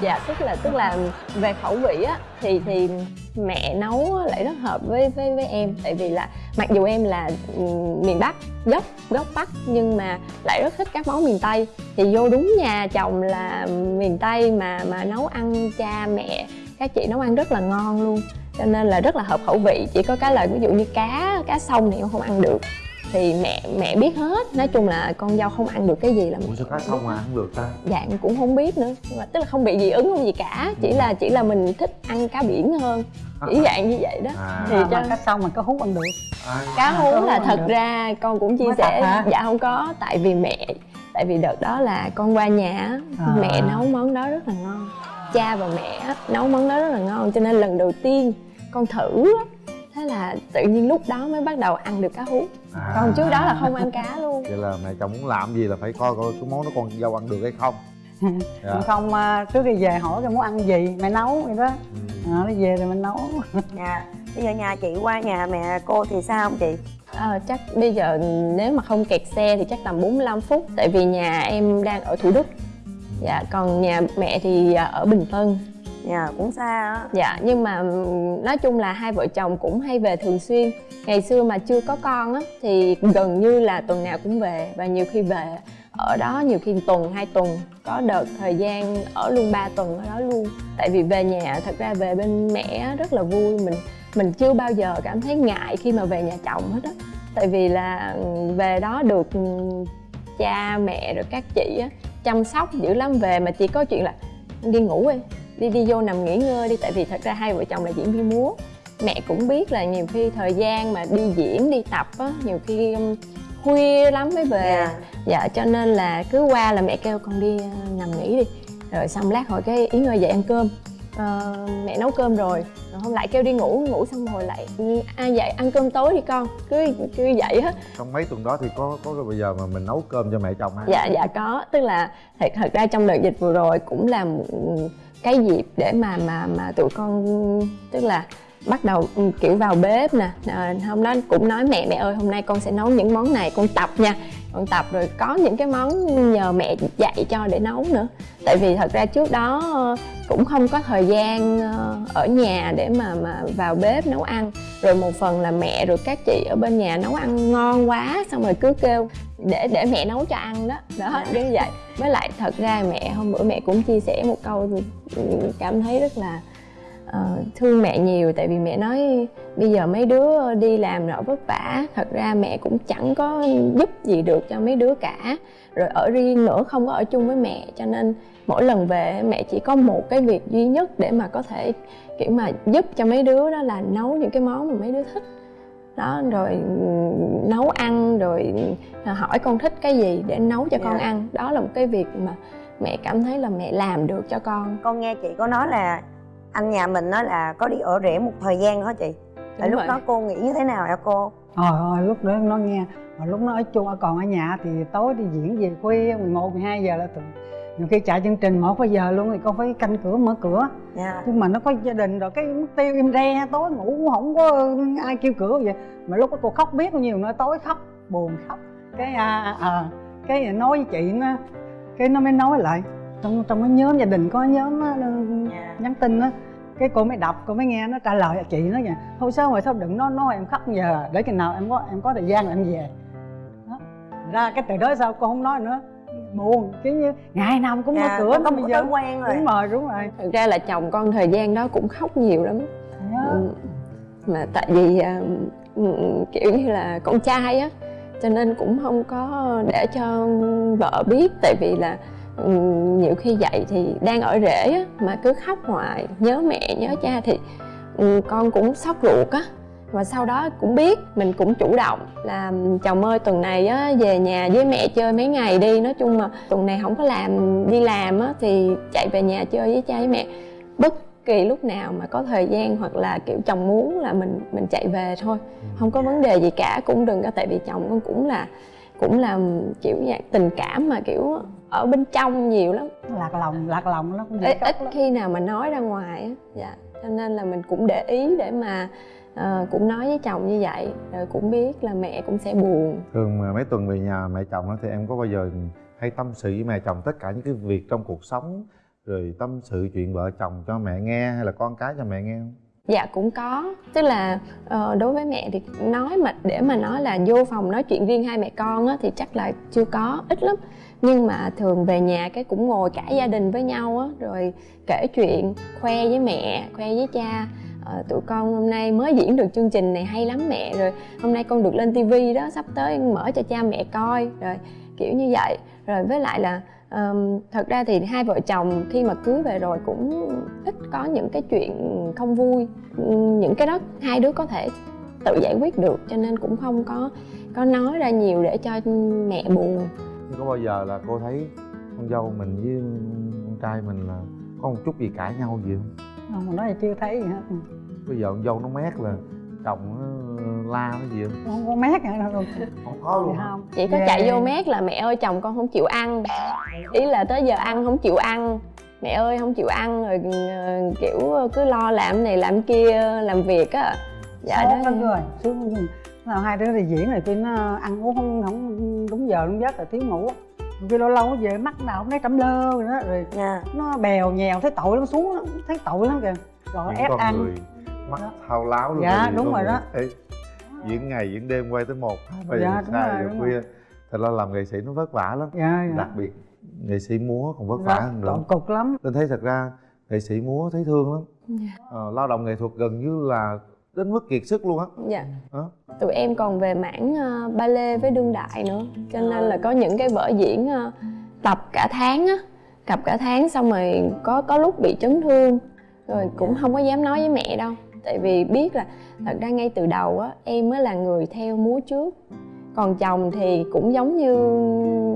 Dạ tức là tức là về khẩu vị á thì thì mẹ nấu lại rất hợp với với với em. Tại vì là mặc dù em là ừ, miền bắc, gốc gốc bắc, nhưng mà lại rất thích các món miền tây. Thì vô đúng nhà chồng là miền tây mà mà nấu ăn cha mẹ, các chị nấu ăn rất là ngon luôn. Cho nên là rất là hợp khẩu vị. Chỉ có cái là ví dụ như cá cá sông thì em không ăn được thì mẹ mẹ biết hết. Nói chung là con dâu không ăn được cái gì là ủa sao cá sông mà ăn được ta? Dạng cũng không biết nữa. Nhưng mà tức là không bị dị ứng không gì cả. Chỉ là chỉ là mình thích ăn cá biển hơn. Chỉ dạng như vậy đó. À, thì mà, cho cá sông mà có hút ăn được. À, cá À, hú là thật được. ra con cũng chia Mới sẻ dạ không có. Tại vì mẹ tại vì đợt đó là con qua nhà á, À. mẹ nấu món đó rất là ngon. Cha và mẹ á, nấu món đó rất là ngon. Cho nên lần đầu tiên con thử á, thế là tự nhiên lúc đó mới bắt đầu ăn được cá hú. À. còn trước đó là không ăn cá luôn. Vậy là mẹ chồng muốn làm gì là phải coi coi cái món đó con dâu ăn được hay không. Dạ. Còn không à, trước khi về hỏi cái muốn ăn gì mẹ nấu vậy đó. Ừ. à, nó về rồi mình nấu. Dạ. Bây giờ nhà chị qua nhà mẹ cô thì sao không chị? Ờ, chắc bây giờ nếu mà không kẹt xe thì chắc tầm 45 phút Tại vì nhà em đang ở Thủ Đức. Dạ, còn nhà mẹ thì à, ở Bình Tân dạ cũng xa á. Dạ, nhưng mà ừ, nói chung là hai vợ chồng cũng hay về thường xuyên. Ngày xưa mà chưa có con á Thì gần như là tuần nào cũng về Và nhiều khi về ở đó nhiều khi tuần, hai tuần Có đợt thời gian ở luôn 3 tuần ở đó luôn. Tại vì về nhà, thật ra về bên mẹ á, rất là vui. Mình mình chưa bao giờ cảm thấy ngại khi mà về nhà chồng hết á. Tại vì là ừ, về đó được ừ, cha mẹ rồi các chị á chăm sóc dữ lắm. Về mà chỉ có chuyện là đi ngủ đi đi đi vô nằm nghỉ ngơi đi tại vì thật ra hai vợ chồng là diễn viên múa. Mẹ cũng biết là nhiều khi thời gian mà đi diễn đi tập á nhiều khi um, khuya lắm mới về. Dạ. dạ cho nên là cứ qua là mẹ kêu con đi uh, nằm nghỉ đi. Rồi xong lát hồi cái yến ơi dậy ăn cơm. Ờ, mẹ nấu cơm rồi. Rồi hôm lại kêu đi ngủ ngủ xong rồi lại "Ừ, ai dậy ăn cơm tối đi con. Cứ cứ vậy hết. Trong mấy tuần đó thì có có bây giờ mà mình nấu cơm cho mẹ chồng ăn dạ dạ có. Tức là thật thật ra trong đợt dịch vừa rồi cũng là một cái dịp để mà mà mà tụi con tức là bắt đầu ừ, kiểu vào bếp nè. À, hôm đó cũng nói mẹ mẹ ơi hôm nay con sẽ nấu những món này con tập nha. Con tập rồi có những cái món nhờ mẹ dạy cho để nấu nữa. Tại vì thật ra trước đó ờ, cũng không có thời gian ờ, ở nhà để mà mà vào bếp nấu ăn. Rồi một phần là mẹ rồi các chị ở bên nhà nấu ăn ngon quá xong rồi cứ kêu để để mẹ nấu cho ăn đó. Đó như vậy. Với lại thật ra mẹ hôm bữa mẹ cũng chia sẻ một câu ừ, cảm thấy rất là ờ, thương mẹ nhiều tại vì mẹ nói bây giờ mấy đứa đi làm rồi vất vả thật ra mẹ cũng chẳng có giúp gì được cho mấy đứa cả. Rồi ở riêng nữa không có ở chung với mẹ cho nên mỗi lần về mẹ chỉ có một cái việc duy nhất để mà có thể kiểu mà giúp cho mấy đứa đó là nấu những cái món mà mấy đứa thích. Đó rồi nấu ăn rồi hỏi con thích cái gì để nấu cho con Dạ. ăn. Đó là một cái việc mà mẹ cảm thấy là mẹ làm được cho con. Con nghe chị có nói là anh nhà mình nói là có đi ở rể một thời gian đó chị. Tại Đúng lúc vậy. đó cô nghĩ như thế nào hả cô? Hồi hồi lúc đó nó nghe Hồi lúc nó ở chung còn ở nhà thì tối đi diễn về khuya 11, 12 giờ là thường nhiều khi chạy chương trình một giờ luôn thì con phải canh cửa mở cửa. Dạ. Nhưng mà nó có gia đình rồi cái mất tiêu im re tối ngủ cũng không có ai kêu cửa vậy. Mà lúc đó cô khóc biết bao nhiêu nữa tối khóc buồn khóc. Cái à, à cái nói với chị nó cái nó mới nói lại trong trong cái nhóm gia đình có nhóm á, nhắn tin á cái cô mới đọc cô mới nghe nó trả lời chị nó vậy thôi sao mà sao đừng nói nói em khóc giờ để chừng nào em có em có thời gian là em về. Đó. ra cái từ đó sao cô không nói nữa. Buồn kiểu như ngày nào cũng mở Dạ, cửa có bây một giờ quen rồi. đúng rồi đúng rồi. Thực ra là chồng con thời gian đó cũng khóc nhiều lắm. Đó. Ừ. mà tại vì à, ừ, kiểu như là con trai á cho nên cũng không có để cho vợ biết tại vì là nhiều khi dậy thì đang ở rể á mà cứ khóc hoài nhớ mẹ nhớ cha thì ừ, con cũng sốc ruột á. Và sau đó cũng biết mình cũng chủ động là chồng ơi tuần này á về nhà với mẹ chơi mấy ngày đi. Nói chung mà tuần này không có làm đi làm á thì chạy về nhà chơi với cha với mẹ. Bất kỳ lúc nào mà có thời gian hoặc là kiểu chồng muốn là mình mình chạy về thôi. Không có vấn đề gì cả cũng đừng có tại vì chồng con cũng là cũng là kiểu dạng tình cảm mà kiểu ở bên trong nhiều lắm. Lạc lòng lạc lòng lắm ít, ít lắm. khi nào mà nói ra ngoài á dạ. Cho nên là mình cũng để ý để mà ờ, cũng nói với chồng như vậy rồi cũng biết là mẹ cũng sẽ buồn. Thường mà mấy tuần về nhà mẹ chồng á thì em có bao giờ hay tâm sự với mẹ chồng tất cả những cái việc trong cuộc sống rồi tâm sự chuyện vợ chồng cho mẹ nghe hay là con cái cho mẹ nghe không dạ cũng có. Tức là uh, đối với mẹ thì nói mà để mà nói là vô phòng nói chuyện riêng hai mẹ con á thì chắc là chưa có ít lắm. Nhưng mà thường về nhà cái cũng ngồi cả gia đình với nhau á rồi kể chuyện khoe với mẹ khoe với cha. Ờ, tụi con hôm nay mới diễn được chương trình này hay lắm mẹ rồi hôm nay con được lên tivi đó sắp tới mở cho cha mẹ coi rồi kiểu như vậy. Rồi với lại là ờm, thật ra thì hai vợ chồng khi mà cưới về rồi cũng ít có những cái chuyện không vui. Những cái đó hai đứa có thể tự giải quyết được cho nên cũng không có có nói ra nhiều để cho mẹ buồn. Nhưng có bao giờ là cô thấy con dâu mình với con trai mình là có một chút gì cãi nhau gì không? Không nói thì chưa thấy gì hết. Bây giờ con dâu nó mét là chồng nó la nó gì không? Không có mát nữa đâu không có luôn hả? không. Chỉ có Ghê. chạy vô mét là mẹ ơi chồng con không chịu ăn. Ý là tới giờ ăn không chịu ăn. Mẹ ơi không chịu ăn rồi ờ, kiểu cứ lo làm này làm kia làm việc á. Dạ Sốt đó. rồi. Nhưng nào hai đứa đi diễn rồi khi nó ăn uống không không đúng giờ đúng giấc rồi thiếu ngủ. Khi lâu lâu nó về mắt nào cũng thấy trầm lơ rồi đó rồi dạ. nó bèo nhèo thấy tội lắm xuống thấy tội lắm kìa. Rồi những ép ăn. người mắt Đó. thao láo luôn Dạ, đúng rồi đó. thấy diễn ngày diễn đêm quay tới một hai ba Dạ, giờ rồi, giờ khuya. thật ra làm nghệ sĩ nó vất vả lắm dạ dạ. đặc biệt nghệ sĩ múa còn vất vả Đó, hơn nữa. cực lắm. Nên thấy thật ra nghệ sĩ múa thấy thương lắm. Dạ. ờ, lao động nghệ thuật gần như là đến mức kiệt sức luôn á. Dạ. Đó. tụi em còn về mảng uh, ballet với đương đại nữa cho nên là có những cái vở diễn ờ, tập cả tháng á. Tập cả tháng xong rồi có có lúc bị chấn thương rồi cũng không có dám nói với mẹ đâu tại vì biết là thật ra ngay từ đầu á em mới là người theo múa trước. Còn chồng thì cũng giống như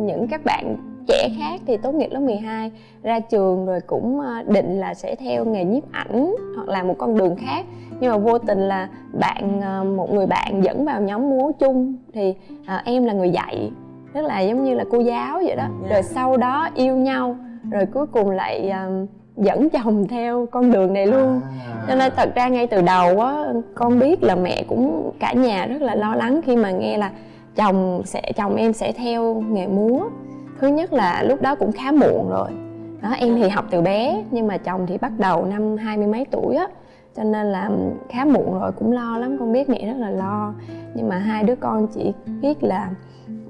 những các bạn trẻ khác thì tốt nghiệp lớp 12 ra trường rồi cũng ờ, định là sẽ theo nghề nhiếp ảnh hoặc là một con đường khác. Nhưng mà vô tình là bạn ờ, một người bạn dẫn vào nhóm múa chung thì ờ, em là người dạy tức là giống như là cô giáo vậy đó. Rồi sau đó yêu nhau rồi cuối cùng lại ờ, dẫn chồng theo con đường này luôn. Cho nên thật ra ngay từ đầu á con biết là mẹ cũng cả nhà rất là lo lắng khi mà nghe là chồng sẽ chồng em sẽ theo nghề múa. Thứ nhất là lúc đó cũng khá muộn rồi. Đó em thì học từ bé nhưng mà chồng thì bắt đầu năm hai mươi mấy tuổi á. Cho nên là khá muộn rồi cũng lo lắm con biết mẹ rất là lo. Nhưng mà hai đứa con chỉ biết là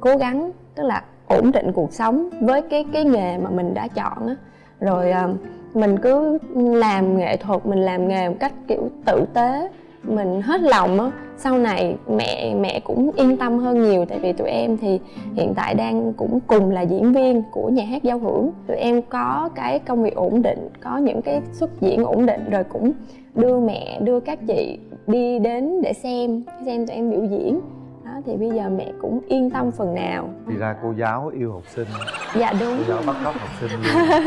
cố gắng tức là ổn định cuộc sống với cái cái nghề mà mình đã chọn á. Rồi à, mình cứ làm nghệ thuật, mình làm nghề một cách, kiểu, tử tế. Mình hết lòng á. Sau này mẹ mẹ cũng yên tâm hơn nhiều, tại vì tụi em thì hiện tại đang cũng cùng là diễn viên của nhà hát giao hưởng. Tụi em có cái công việc ổn định, có những cái xuất diễn ổn định, rồi cũng đưa mẹ, đưa các chị đi đến để xem xem tụi em biểu diễn thì bây giờ mẹ cũng yên tâm phần nào. Thì ra cô giáo yêu học sinh. Dạ đúng. Cô giáo bắt cóc học sinh luôn.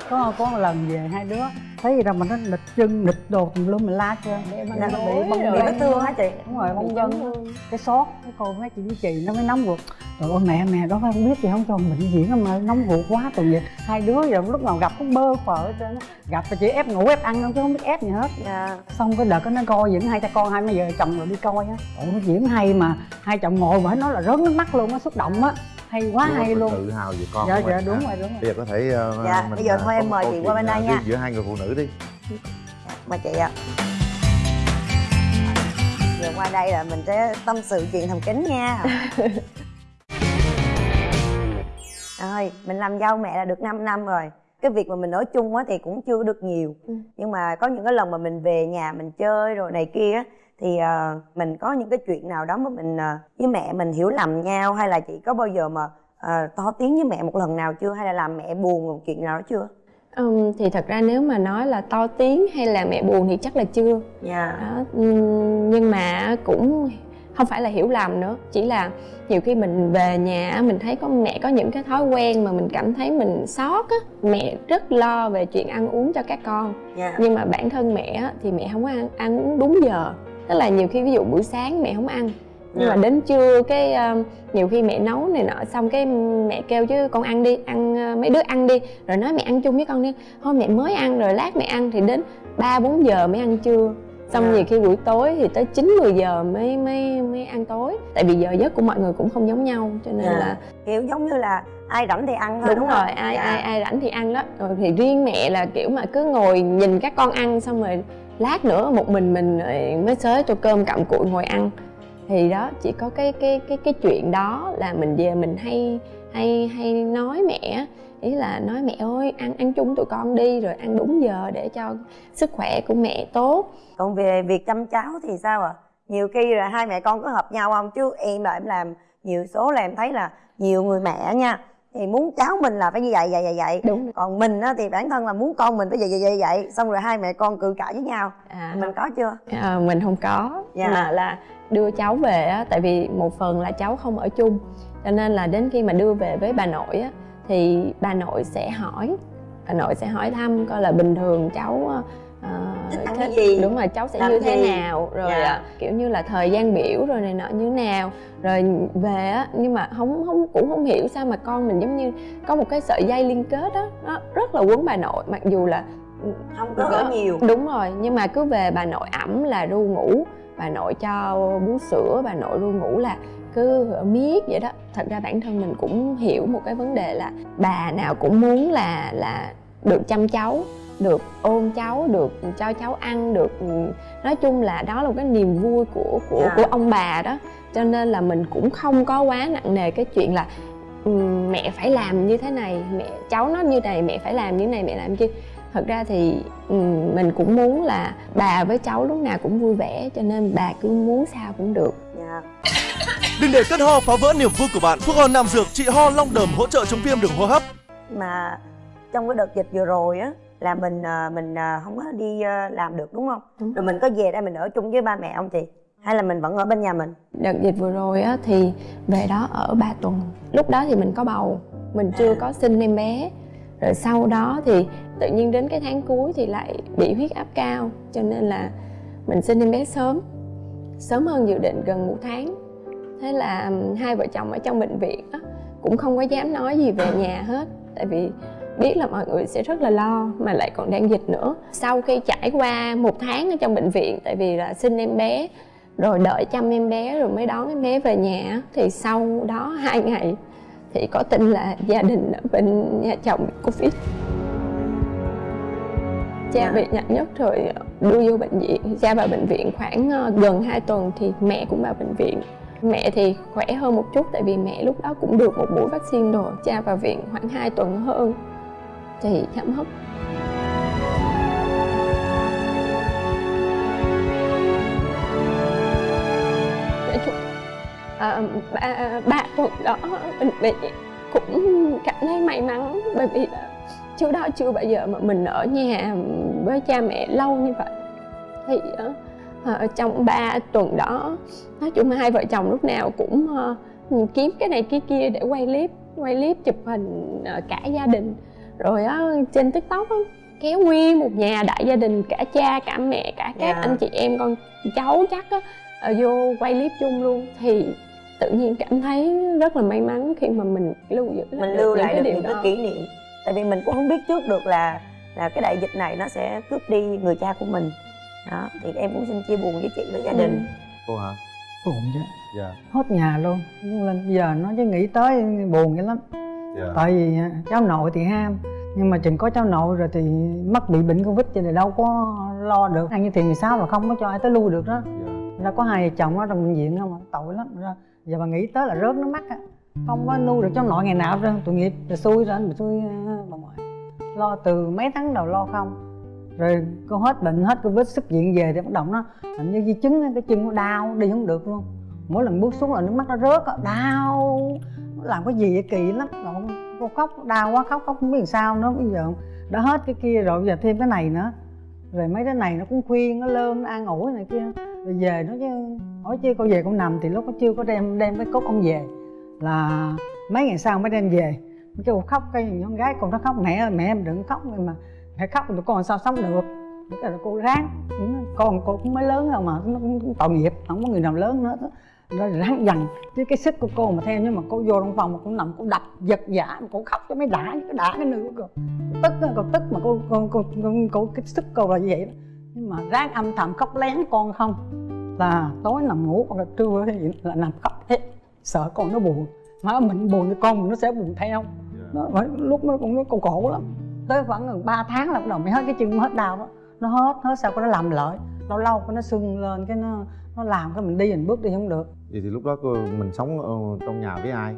Có có một lần về hai đứa thấy gì đâu mà nó nghịch chân nghịch đồ tùm lum mình la chưa để mà Dạ, nó bị bong bị vết thương hả chị. Đúng rồi chấn thương. cái sốt cái cô mấy chị với chị nó mới nóng ruột. Trời ơi mẹ mẹ đó không biết gì không cho mình diễn mà nóng ruột quá tội nghiệp hai đứa giờ lúc nào gặp cũng bơ trơn á. gặp thì chỉ ép ngủ ép ăn không chứ không biết ép gì hết. Dạ. Xong cái đợt nó coi diễn hai cha con hai mấy giờ chồng rồi đi coi á. Ủa nó diễn hay mà hai chồng ngồi mà nói là rớt nước mắt luôn á xúc động á. Hay quá Đúng hay mình luôn. tự hào về con dạ dạ mình đúng rồi đúng rồi. Bây giờ có thể ờ, Dạ, bây giờ ờ, thôi em mời chị qua bên đây ờ, nha. giữa hai người phụ nữ đi. Mời chị ạ. Giờ qua đây là mình sẽ tâm sự chuyện thầm kín nha. Rồi mình làm dâu mẹ là được 5 năm rồi. Cái việc mà mình ở chung á thì cũng chưa được nhiều. Ừ. nhưng mà có những cái lần mà mình về nhà mình chơi rồi này kia á, thì ờ, mình có những cái chuyện nào đó mà mình ờ, với mẹ mình hiểu lầm nhau hay là chị có bao giờ mà ờ, to tiếng với mẹ một lần nào chưa? Hay là làm mẹ buồn một chuyện nào đó chưa? Ừm, thì thật ra nếu mà nói là to tiếng hay là mẹ buồn thì chắc là chưa. Dạ. Đó nhưng mà cũng không phải là hiểu lầm nữa. Chỉ là nhiều khi mình về nhà mình thấy có mẹ có những cái thói quen mà mình cảm thấy mình sót á mẹ rất lo về chuyện ăn uống cho các con. Dạ. Nhưng mà bản thân mẹ thì mẹ không có ăn ăn uống đúng giờ tức là nhiều khi ví dụ buổi sáng mẹ không ăn nhưng mà Dạ. đến trưa cái um, nhiều khi mẹ nấu này nọ xong cái mẹ kêu chứ con ăn đi ăn uh, mấy đứa ăn đi rồi nói mẹ ăn chung với con đi thôi mẹ mới ăn rồi lát mẹ ăn thì đến ba bốn giờ mới ăn trưa xong Dạ. nhiều khi buổi tối thì tới 9 10 giờ mới mới mới ăn tối tại vì giờ giấc của mọi người cũng không giống nhau cho nên Dạ. là kiểu giống như là ai rảnh thì ăn thôi đúng, không? rồi ai Dạ. ai ai rảnh thì ăn đó rồi thì riêng mẹ là kiểu mà cứ ngồi nhìn các con ăn xong rồi lát nữa một mình mình mới xới tô cơm cặm cụi ngồi ăn. Thì đó, chỉ có cái cái cái cái chuyện đó là mình về mình hay hay hay nói mẹ ý là nói mẹ ơi, ăn ăn chung tụi con đi, rồi ăn đúng giờ để cho sức khỏe của mẹ tốt. Còn về việc chăm cháu thì sao ạ? Nhiều khi là hai mẹ con có hợp nhau không? Chứ em là em làm, nhiều số là em thấy là nhiều người mẹ nha thì muốn cháu mình là phải như vậy vậy vậy vậy. Đúng. Còn mình á thì bản thân là muốn con mình phải vậy vậy vậy vậy. Xong rồi hai mẹ con cự cãi với nhau. À, mình có chưa? À, mình không có. Dạ. mà là đưa cháu về á tại vì một phần là cháu không ở chung. Cho nên là đến khi mà đưa về với bà nội á thì bà nội sẽ hỏi bà nội sẽ hỏi thăm coi là bình thường cháu ờ, Thích ăn thích- cái gì? đúng rồi cháu sẽ Làm như thế gì? nào rồi Dạ. kiểu như là thời gian biểu rồi này nọ như nào rồi về á nhưng mà không không cũng không hiểu sao mà con mình giống như có một cái sợi dây liên kết á nó rất là quấn bà nội mặc dù là không có ở nhiều đúng rồi nhưng mà cứ về bà nội ẩm là ru ngủ bà nội cho bú sữa bà nội ru ngủ là cứ miết vậy đó thật ra bản thân mình cũng hiểu một cái vấn đề là bà nào cũng muốn là là được chăm cháu được ôm cháu được cho cháu ăn được nói chung là đó là một cái niềm vui của của Dạ. của ông bà đó cho nên là mình cũng không có quá nặng nề cái chuyện là "Ừm, mẹ phải làm như thế này mẹ cháu nó như này mẹ phải làm như này mẹ làm kia thật ra thì ừm, mình cũng muốn là bà với cháu lúc nào cũng vui vẻ cho nên bà cứ muốn sao cũng được dạ Đừng để cơn ho phá vỡ niềm vui của bạn. Thuốc ho Nam Dược trị ho long đờm hỗ trợ chống viêm đường hô hấp. mà trong cái đợt dịch vừa rồi á là mình à, mình à, không có đi à, làm được đúng không? Đúng. rồi mình có về đây mình ở chung với ba mẹ không chị? Hay là mình vẫn ở bên nhà mình? Đợt dịch vừa rồi á thì về đó ở 3 tuần. Lúc đó thì mình có bầu mình chưa có sinh em bé. Rồi sau đó thì tự nhiên đến cái tháng cuối thì lại bị huyết áp cao cho nên là mình sinh em bé sớm. Sớm hơn dự định gần một tháng. Thế là hai vợ chồng ở trong bệnh viện á, cũng không có dám nói gì về nhà hết. Tại vì biết là mọi người sẽ rất là lo mà lại còn đang dịch nữa. Sau khi trải qua một tháng ở trong bệnh viện tại vì là sinh em bé rồi đợi chăm em bé rồi mới đón em bé về nhà thì sau đó hai ngày thì có tin là gia đình ở bên nhà chồng bị covid. Cha bị nặng nhất rồi đưa vô bệnh viện. Cha vào bệnh viện khoảng ờ, gần 2 tuần thì mẹ cũng vào bệnh viện. Mẹ thì khỏe hơn một chút tại vì mẹ lúc đó cũng được một mũi vaccine rồi. Cha vào viện khoảng 2 tuần hơn thì chậm hấp à, ba, ba tuần đó mình bị cũng cảm thấy may mắn bởi vì trước đó chưa bao giờ mà mình ở nhà với cha mẹ lâu như vậy. Thì ờ, ờ, à, trong ba tuần đó nói chung hai vợ chồng lúc nào cũng à, kiếm cái này cái kia để quay clip quay clip chụp hình à, cả gia đình rồi á trên tiktok á kéo nguyên một nhà đại gia đình cả cha cả mẹ cả các Dạ. anh chị em con cháu chắc á ờ, vô quay clip chung luôn. Thì tự nhiên cảm thấy rất là may mắn khi mà mình lưu giữ lại mình lưu những lại được điều những cái đó. kỷ niệm. Tại vì mình cũng không biết trước được là là cái đại dịch này nó sẽ cướp đi người cha của mình. Đó thì em cũng xin chia buồn với chị với gia Ừ. đình. Cô hả? Buồn chứ? Dạ. Hết nhà luôn. Lên giờ nó chứ nghĩ tới buồn vậy lắm dạ. Tại vì à, cháu nội thì ham nhưng mà chừng có cháu nội rồi thì mắc bị bệnh covid cho nên đâu có lo được. Ăn như tiền 16 là không có cho ai tới lui được đó. Dạ. Ra có hai vợ chồng ở trong bệnh viện không tội lắm. Ra giờ bà nghĩ tới là rớt nước mắt á. Không có nuôi được cháu nội ngày nào trơn. Tội nghiệp rồi xui rồi bị xui à, bà ngoại. Lo từ mấy tháng đầu lo không. Rồi cô hết bệnh hết covid xuất viện về thì bắt đầu nó hình như di chứng cái chân nó đau đi không được luôn. Mỗi lần bước xuống là nước mắt nó rớt á, đau. nó làm cái gì vậy kỳ lắm. Rồi cô khóc, đau quá, khóc khóc không biết làm sao nữa, bây giờ đã hết cái kia rồi, bây giờ thêm cái này nữa. Rồi mấy cái này nó cũng khuyên, nó lơm, nó an ủi này kia. Rồi về nó chứ hỏi chứ cô về con nằm thì lúc nó chưa có đem đem cái cốt ông về. Là mấy ngày sau mới đem về. Cái cô khóc, cái con gái con nó khóc, mẹ ơi, mẹ em đừng khóc mà mẹ khóc thì tụi con sao sống được? Cái là cô ráng, con cô cũng mới lớn rồi mà, nó cũng tội nghiệp, không có người nào lớn nữa rồi ráng dằn. Chứ cái sức của cô mà theo nhưng mà cô vô trong phòng mà cũng nằm cô đập giật giả cô khóc cho mới đã cái đã cái nữa cô. Tức cô tức mà cô cô cô, cô, cô cái sức cô là như vậy đó. Nhưng mà ráng âm thầm khóc lén con không? Là tối nằm ngủ hoặc là trưa là nằm khóc thế sợ con nó buồn. Mà mình buồn thì con mình nó sẽ buồn theo. Nó, mà lúc nó cũng nó còn khổ lắm. Tới khoảng gần 3 tháng là bắt đầu mới hết cái chân mới hết đau đó. Nó hết hết sao cái nó làm lợi lâu lâu cái nó sưng lên cái nó nó làm cái mình đi mình bước đi không được. Vậy thì lúc đó cô, mình sống ở trong nhà với ai?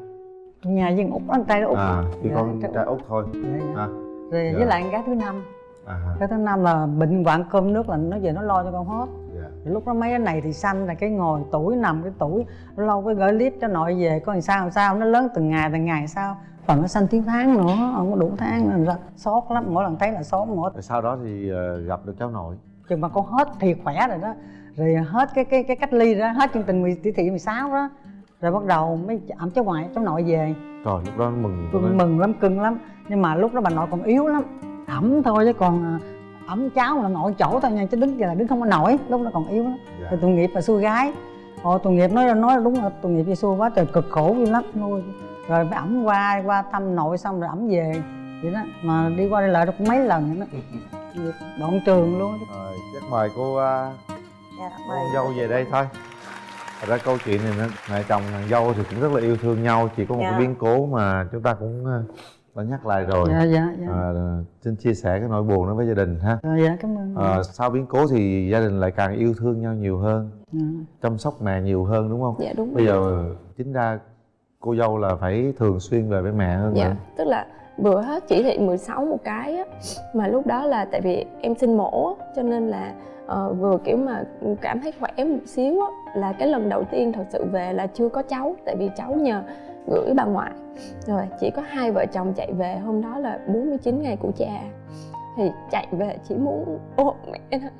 Nhà dân út anh trai nó út à chỉ Dạ, con trai út thôi. Dạ, dạ. à, rồi Dạ. với lại con gái thứ năm. À. Cái thứ năm là bệnh hoạn cơm nước là nó về nó lo cho con hết. Dạ. Lúc đó mấy cái này thì xanh là cái ngồi tuổi nằm cái tuổi lâu lâu cái gửi clip cho nội về coi làm sao làm sao nó lớn từng ngày từng ngày sao. Phần nó xanh tiếng tháng nữa không có đủ tháng nên ra sót lắm mỗi lần thấy là sót mỗi sau đó thì ờ, gặp được cháu nội. Chừng mà con hết thì khỏe rồi đó rồi hết cái cái cái cách ly ra hết chương trình 10 chỉ thị 16 đó. Rồi bắt đầu mới ẩm cháu ngoại cháu nội về. Trời lúc đó mừng tôi mừng lắm cưng lắm. Nhưng mà lúc đó bà nội còn yếu lắm. Ẩm thôi chứ còn à, ẩm cháu là nội chỗ thôi nha chứ đứng giờ là đứng không có nổi. Lúc đó còn yếu lắm. Dạ. rồi tội nghiệp là xui gái. Ồ tội nghiệp nói nói đúng là tội nghiệp vì xui quá trời cực khổ dữ lắm. Nuôi. Rồi phải ẩm qua qua thăm nội xong rồi ẩm về. Vậy đó mà đi qua đi lại được mấy lần nữa đó. Đoạn trường luôn. Rồi chắc mời cô ờ, dạ, con dâu về đây thôi. Thật ra câu chuyện này nó mẹ chồng nàng dâu thì cũng rất là yêu thương nhau chỉ có một Dạ. cái biến cố mà chúng ta cũng ờ, đã nhắc lại rồi. Dạ dạ dạ. Ờ, xin chia sẻ cái nỗi buồn đó với gia đình ha. Rồi, dạ cảm ơn. Ờ, sau biến cố thì gia đình lại càng yêu thương nhau nhiều hơn Dạ. chăm sóc mẹ nhiều hơn đúng không? Dạ đúng bây rồi. giờ chính ra cô dâu là phải thường xuyên về với mẹ hơn dạ tức là vừa hết chỉ thị 16 một cái á. Mà lúc đó là tại vì em sinh mổ á, cho nên là uh, vừa kiểu mà cảm thấy khỏe một xíu á là cái lần đầu tiên thật sự về là chưa có cháu tại vì cháu nhờ gửi bà ngoại. Rồi chỉ có hai vợ chồng chạy về hôm đó là 49 ngày của cha. Thì chạy về chỉ muốn ôm mẹ thôi.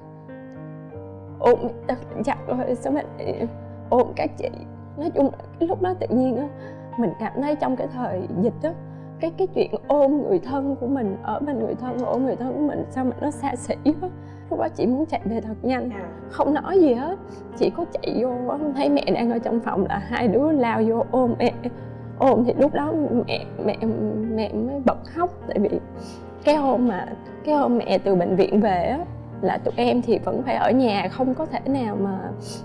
Ôm mẹ thật chặt rồi sao mẹ ôm các chị. Nói chung là cái lúc đó tự nhiên á mình cảm thấy trong cái thời dịch á cái cái chuyện ôm người thân của mình ở bên người thân ôm người thân của mình sao mà nó xa xỉ quá. Lúc đó chị muốn chạy về thật nhanh không nói gì hết. Chỉ có chạy vô thấy mẹ đang ở trong phòng là hai đứa lao vô ôm mẹ. Ôm thì lúc đó mẹ mẹ mẹ mới bật khóc tại vì cái hôm mà cái hôm mẹ từ bệnh viện về á là tụi em thì vẫn phải ở nhà không có thể nào mà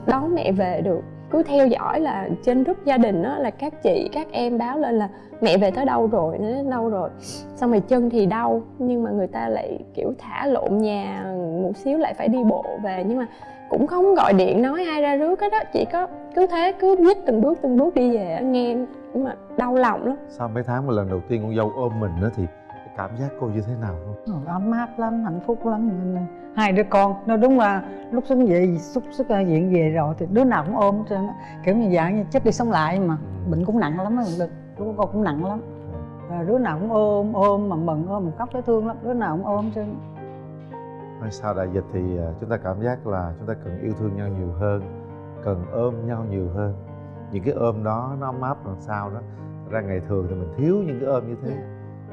đón mẹ về được cứ theo dõi là trên group gia đình đó là các chị, các em báo lên là mẹ về tới đâu rồi? Nó đến đâu rồi? Xong rồi chân thì đau, nhưng mà người ta lại, kiểu, thả lộn nhà một xíu lại phải đi bộ về. Nhưng mà cũng không gọi điện nói ai ra rước hết đó chỉ có cứ thế, cứ nhích từng bước từng bước đi về nghe, nhưng mà đau lòng lắm. Sau mấy tháng mà lần đầu tiên con dâu ôm mình đó thì cảm giác cô như thế nào không? Ờ, ấm áp lắm hạnh phúc lắm. Hai đứa con nó đúng là lúc xuống về xúc sức viện về rồi thì đứa nào cũng ôm á. kiểu như dạng như chết đi sống lại mà. Bệnh cũng nặng lắm lúc của con cũng nặng lắm. Rồi đứa nào cũng ôm ôm mà mừng ôm mà khóc thấy thương lắm đứa nào cũng ôm Thôi sau đại dịch thì à, chúng ta cảm giác là chúng ta cần yêu thương nhau nhiều hơn cần ôm nhau nhiều hơn. Những cái ôm đó nó ấm áp làm sao đó. Ra ngày thường thì mình thiếu những cái ôm như thế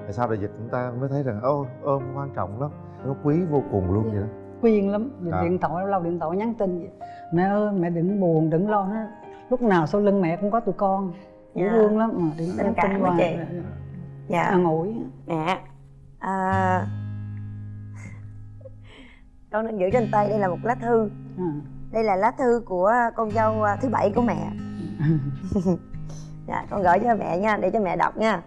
tại sau đại dịch chúng ta mới thấy rằng ô ôm quan trọng lắm nó quý vô cùng luôn vậy đó khuyên lắm Dạ. điện thoại lâu lâu điện thoại nhắn tin vậy. mẹ ơi mẹ đừng buồn đừng lo nó lúc nào sau lưng mẹ cũng có tụi con dễ Dạ. thương lắm mà điện Tình nhắn cảm tin hoài chị? dạ an ủi mẹ à, con đang giữ trên tay đây là một lá thư À. đây là lá thư của con dâu à, thứ bảy của mẹ dạ con gửi cho mẹ nha để cho mẹ đọc nha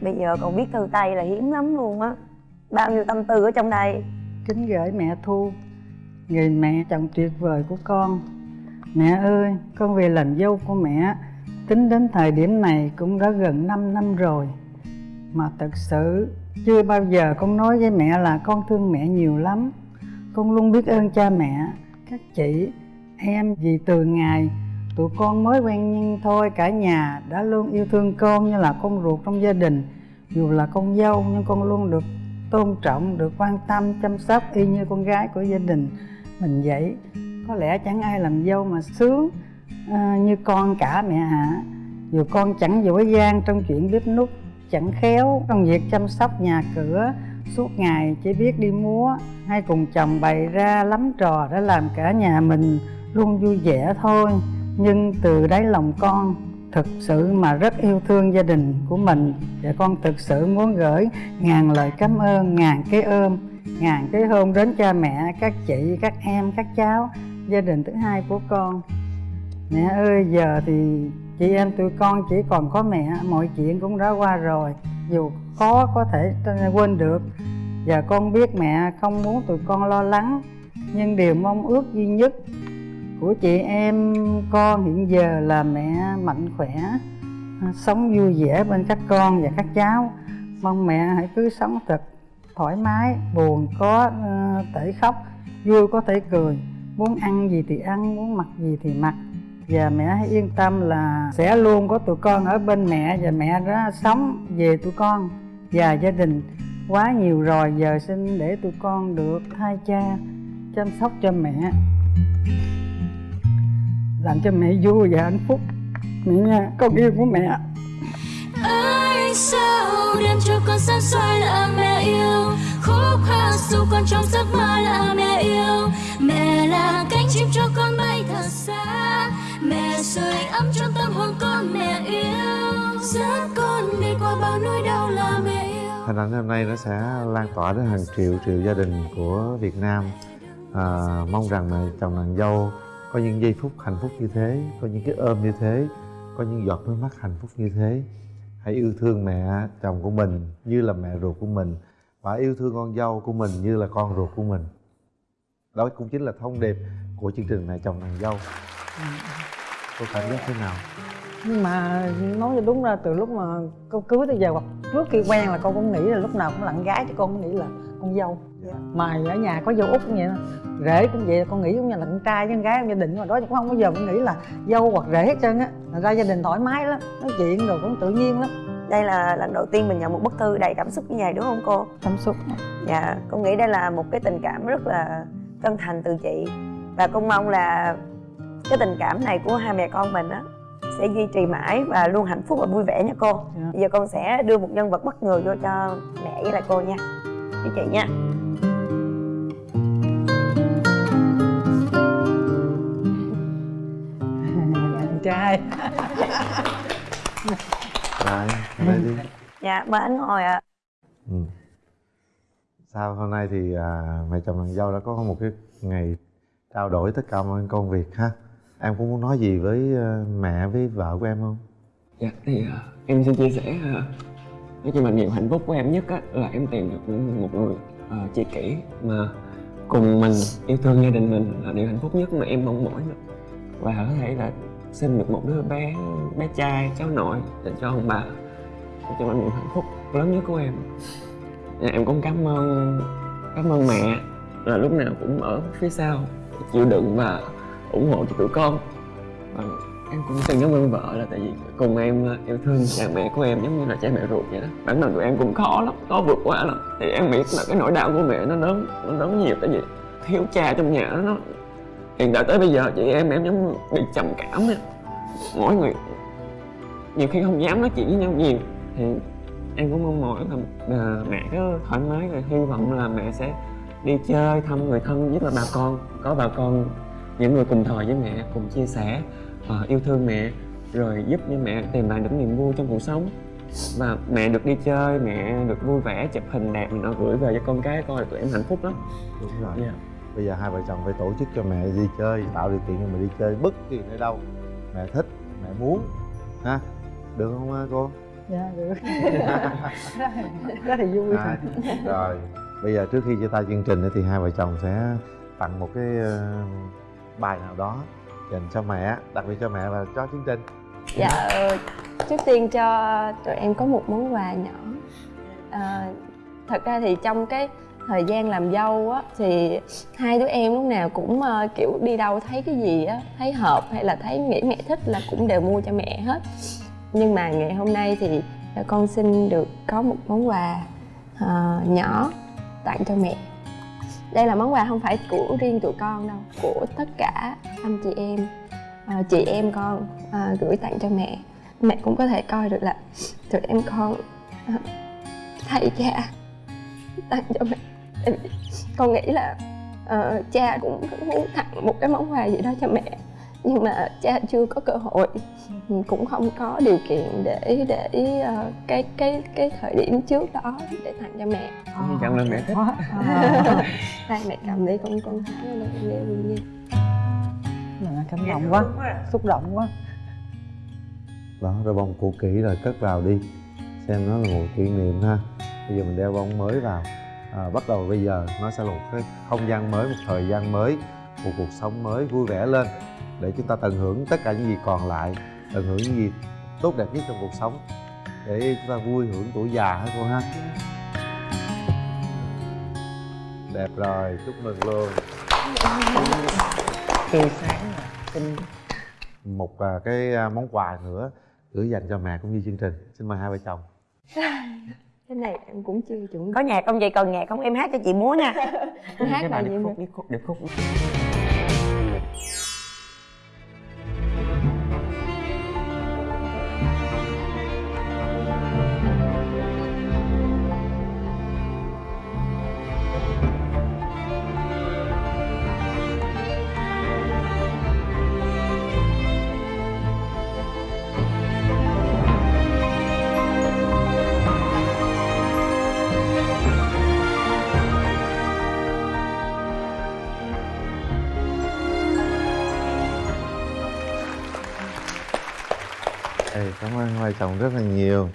bây giờ còn viết thư tay là hiếm lắm luôn á. Bao nhiêu tâm tư ở trong đây? Kính gửi mẹ thu người mẹ chồng tuyệt vời của con. Mẹ ơi, con về làm dâu của mẹ. Tính đến thời điểm này cũng đã gần 5 năm rồi. Mà thật sự, chưa bao giờ con nói với mẹ là con thương mẹ nhiều lắm. Con luôn biết ơn cha mẹ, các chị, em, vì từ ngày tụi con mới quen nhau thôi cả nhà đã luôn yêu thương con như là con ruột trong gia đình. Dù là con dâu nhưng con luôn được tôn trọng được quan tâm chăm sóc y như con gái của gia đình mình vậy. Có lẽ chẳng ai làm dâu mà sướng à, như con cả mẹ hả dù con chẳng giỏi giang trong chuyện bếp nút chẳng khéo trong việc chăm sóc nhà cửa suốt ngày chỉ biết đi múa hay cùng chồng bày ra lắm trò để làm cả nhà mình luôn vui vẻ thôi nhưng từ đáy lòng con thực sự mà rất yêu thương gia đình của mình. Và con thực sự muốn gửi ngàn lời cảm ơn, ngàn cái ôm, ngàn cái hôn đến cha mẹ, các chị, các em, các cháu, gia đình thứ hai của con. Mẹ ơi, giờ thì chị em tụi con chỉ còn có mẹ, mọi chuyện cũng đã qua rồi. Dù khó có thể quên được. Và con biết mẹ không muốn tụi con lo lắng. Nhưng điều mong ước duy nhất của chị em con hiện giờ là mẹ mạnh khỏe. À, sống vui vẻ bên các con và các cháu. Mong mẹ hãy cứ sống thật thoải mái, buồn, có ờ, thể khóc, vui, có thể cười. Muốn ăn gì thì ăn, muốn mặc gì thì mặc. Và mẹ hãy yên tâm là sẽ luôn có tụi con ở bên mẹ và mẹ đã sống về tụi con và gia đình. Quá nhiều rồi, giờ xin để tụi con được hai cha chăm sóc cho mẹ làm cho mẹ vui và hạnh phúc. Mẹ nha con yêu của mẹ Ánh sao đem cho con sáng soi là mẹ yêu? Khúc hát dù con trong giấc mơ là mẹ yêu. Mẹ là cánh chim cho con bay thật xa. Mẹ sưởi ấm trong tâm hồn con mẹ yêu. Dẫn con đi qua bao nỗi đau là mẹ yêu. Hình ảnh hôm nay nó sẽ lan tỏa đến hàng triệu triệu gia đình của Việt Nam. À, mong rằng là chồng nàng dâu có những giây phút hạnh phúc như thế, có những cái ôm như thế, có những giọt nước mắt hạnh phúc như thế. Hãy yêu thương mẹ chồng của mình như là mẹ ruột của mình và yêu thương con dâu của mình như là con ruột của mình. Đó cũng chính là thông điệp của chương trình mẹ chồng nàng dâu. Cô cảm giác thế nào? Nhưng mà nói cho đúng ra, từ lúc mà con cưới tới giờ hoặc trước khi quen là con cũng nghĩ là lúc nào cũng lặng gái chứ con không nghĩ là con dâu mà ở nhà có dâu út cũng vậy rể cũng vậy con nghĩ giống như là con trai với con gái trong gia đình mà đó cũng không bao giờ con nghĩ là dâu hoặc rể hết trơn á. Thành ra gia đình thoải mái lắm nói chuyện rồi cũng tự nhiên lắm. Đây là lần đầu tiên mình nhận một bức thư đầy cảm xúc như vậy đúng không cô? Cảm xúc. Dạ con nghĩ đây là một cái tình cảm rất là chân thành từ chị. Và con mong là cái tình cảm này của hai mẹ con mình á sẽ duy trì mãi và luôn hạnh phúc và vui vẻ nha cô. Dạ. bây giờ con sẽ đưa một nhân vật bất ngờ vô cho mẹ với lại cô nha. Với chị nha trai. Rồi đây đi. Dạ mời anh ngồi ạ. Ừ. sao hôm nay thì à, mẹ chồng nàng dâu đã có một cái ngày trao đổi tất cả mọi công việc ha. Em cũng muốn nói gì với à, mẹ với vợ của em không? Dạ thì à, em xin chia sẻ à, nói chung là niềm hạnh phúc của em nhất á, là em tìm được một người à, tri kỷ mà cùng mình yêu thương gia đình mình là điều hạnh phúc nhất mà em mong mỏi nữa. và có thể là sinh được một đứa bé bé trai cháu nội dành cho ông bà để cho là niềm hạnh phúc lớn nhất của em. Dạ, em cũng cảm ơn cảm ơn mẹ. Là lúc nào cũng ở phía sau chịu đựng và ủng hộ cho tụi con. Và em cũng xin cảm ơn vợ là tại vì cùng em ờ, yêu thương cha mẹ của em giống như là cha mẹ ruột vậy đó. Bản thân tụi em cũng khó lắm khó vượt qua lắm. Thì em biết là cái nỗi đau của mẹ nó lớn nó lớn nhiều tại vì thiếu cha trong nhà nó hiện tại tới bây giờ chị em em giống bị trầm cảm á. Mỗi người nhiều khi không dám nói chuyện với nhau nhiều. Thì em cũng mong mỏi là à, mẹ cứ thoải mái và hy vọng là mẹ sẽ đi chơi thăm người thân nhất là bà con có bà con những người cùng thời với mẹ cùng chia sẻ ờ, yêu thương mẹ rồi giúp cho mẹ tìm lại được niềm vui trong cuộc sống. Và mẹ được đi chơi mẹ được vui vẻ chụp hình đẹp này nó gửi về cho con cái coi tụi em hạnh phúc lắm. Đúng rồi. Dạ. Bây giờ hai vợ chồng phải tổ chức cho mẹ đi chơi tạo điều kiện cho mẹ đi chơi bất kỳ nơi đâu. Mẹ thích mẹ muốn ha? Được không à, cô? Dạ được. Rất là vui. À, rồi. Bây giờ trước khi chia tay chương trình thì hai vợ chồng sẽ tặng một cái ờ, bài nào đó dành cho mẹ đặc biệt cho mẹ và cho chương trình. Dạ, ờ, trước tiên cho tụi em có một món quà nhỏ. À, Thật ra thì trong cái thời gian làm dâu á Thì hai đứa em lúc nào cũng uh, kiểu đi đâu thấy cái gì á Thấy hợp hay là thấy nghĩ mẹ thích là cũng đều mua cho mẹ hết. Nhưng mà ngày hôm nay thì con xin được có một món quà uh, nhỏ tặng cho mẹ. Đây là món quà không phải của riêng tụi con đâu của tất cả anh chị em uh, chị em con uh, gửi tặng cho mẹ. Mẹ cũng có thể coi được là tụi em con uh, thay cha tặng cho mẹ. Tại vì con nghĩ là ờ, cha cũng muốn tặng một cái món quà gì đó cho mẹ. Nhưng mà cha chưa có cơ hội. Cũng không có điều kiện để để ờ, cái cái cái thời điểm trước đó để tặng cho mẹ. Hy vọng là mẹ thích. Đây mẹ cầm đi con con thái lên con đeo luôn nha Dạ, cảm động quá. xúc động quá. Đó rồi bông cũ kỹ rồi cất vào đi. Xem nó là một kỷ niệm ha. Bây giờ mình đeo bông mới vào à, bắt đầu bây giờ nó sẽ là một cái không gian mới một thời gian mới một cuộc sống mới vui vẻ lên để chúng ta tận hưởng tất cả những gì còn lại tận hưởng những gì tốt đẹp nhất trong cuộc sống để chúng ta vui hưởng tuổi già hả cô ha? Đẹp rồi chúc mừng luôn. Tươi sáng xinh một à, cái à, món quà nữa gửi dành cho mẹ cũng như chương trình. Xin mời hai vợ chồng cái này em cũng chưa chuẩn có nhạc không vậy? Còn nhạc không? Em hát cho chị múa nha. Hát cái bài điệp mà? Khúc điệp khúc điệp khúc chồng rất là nhiều.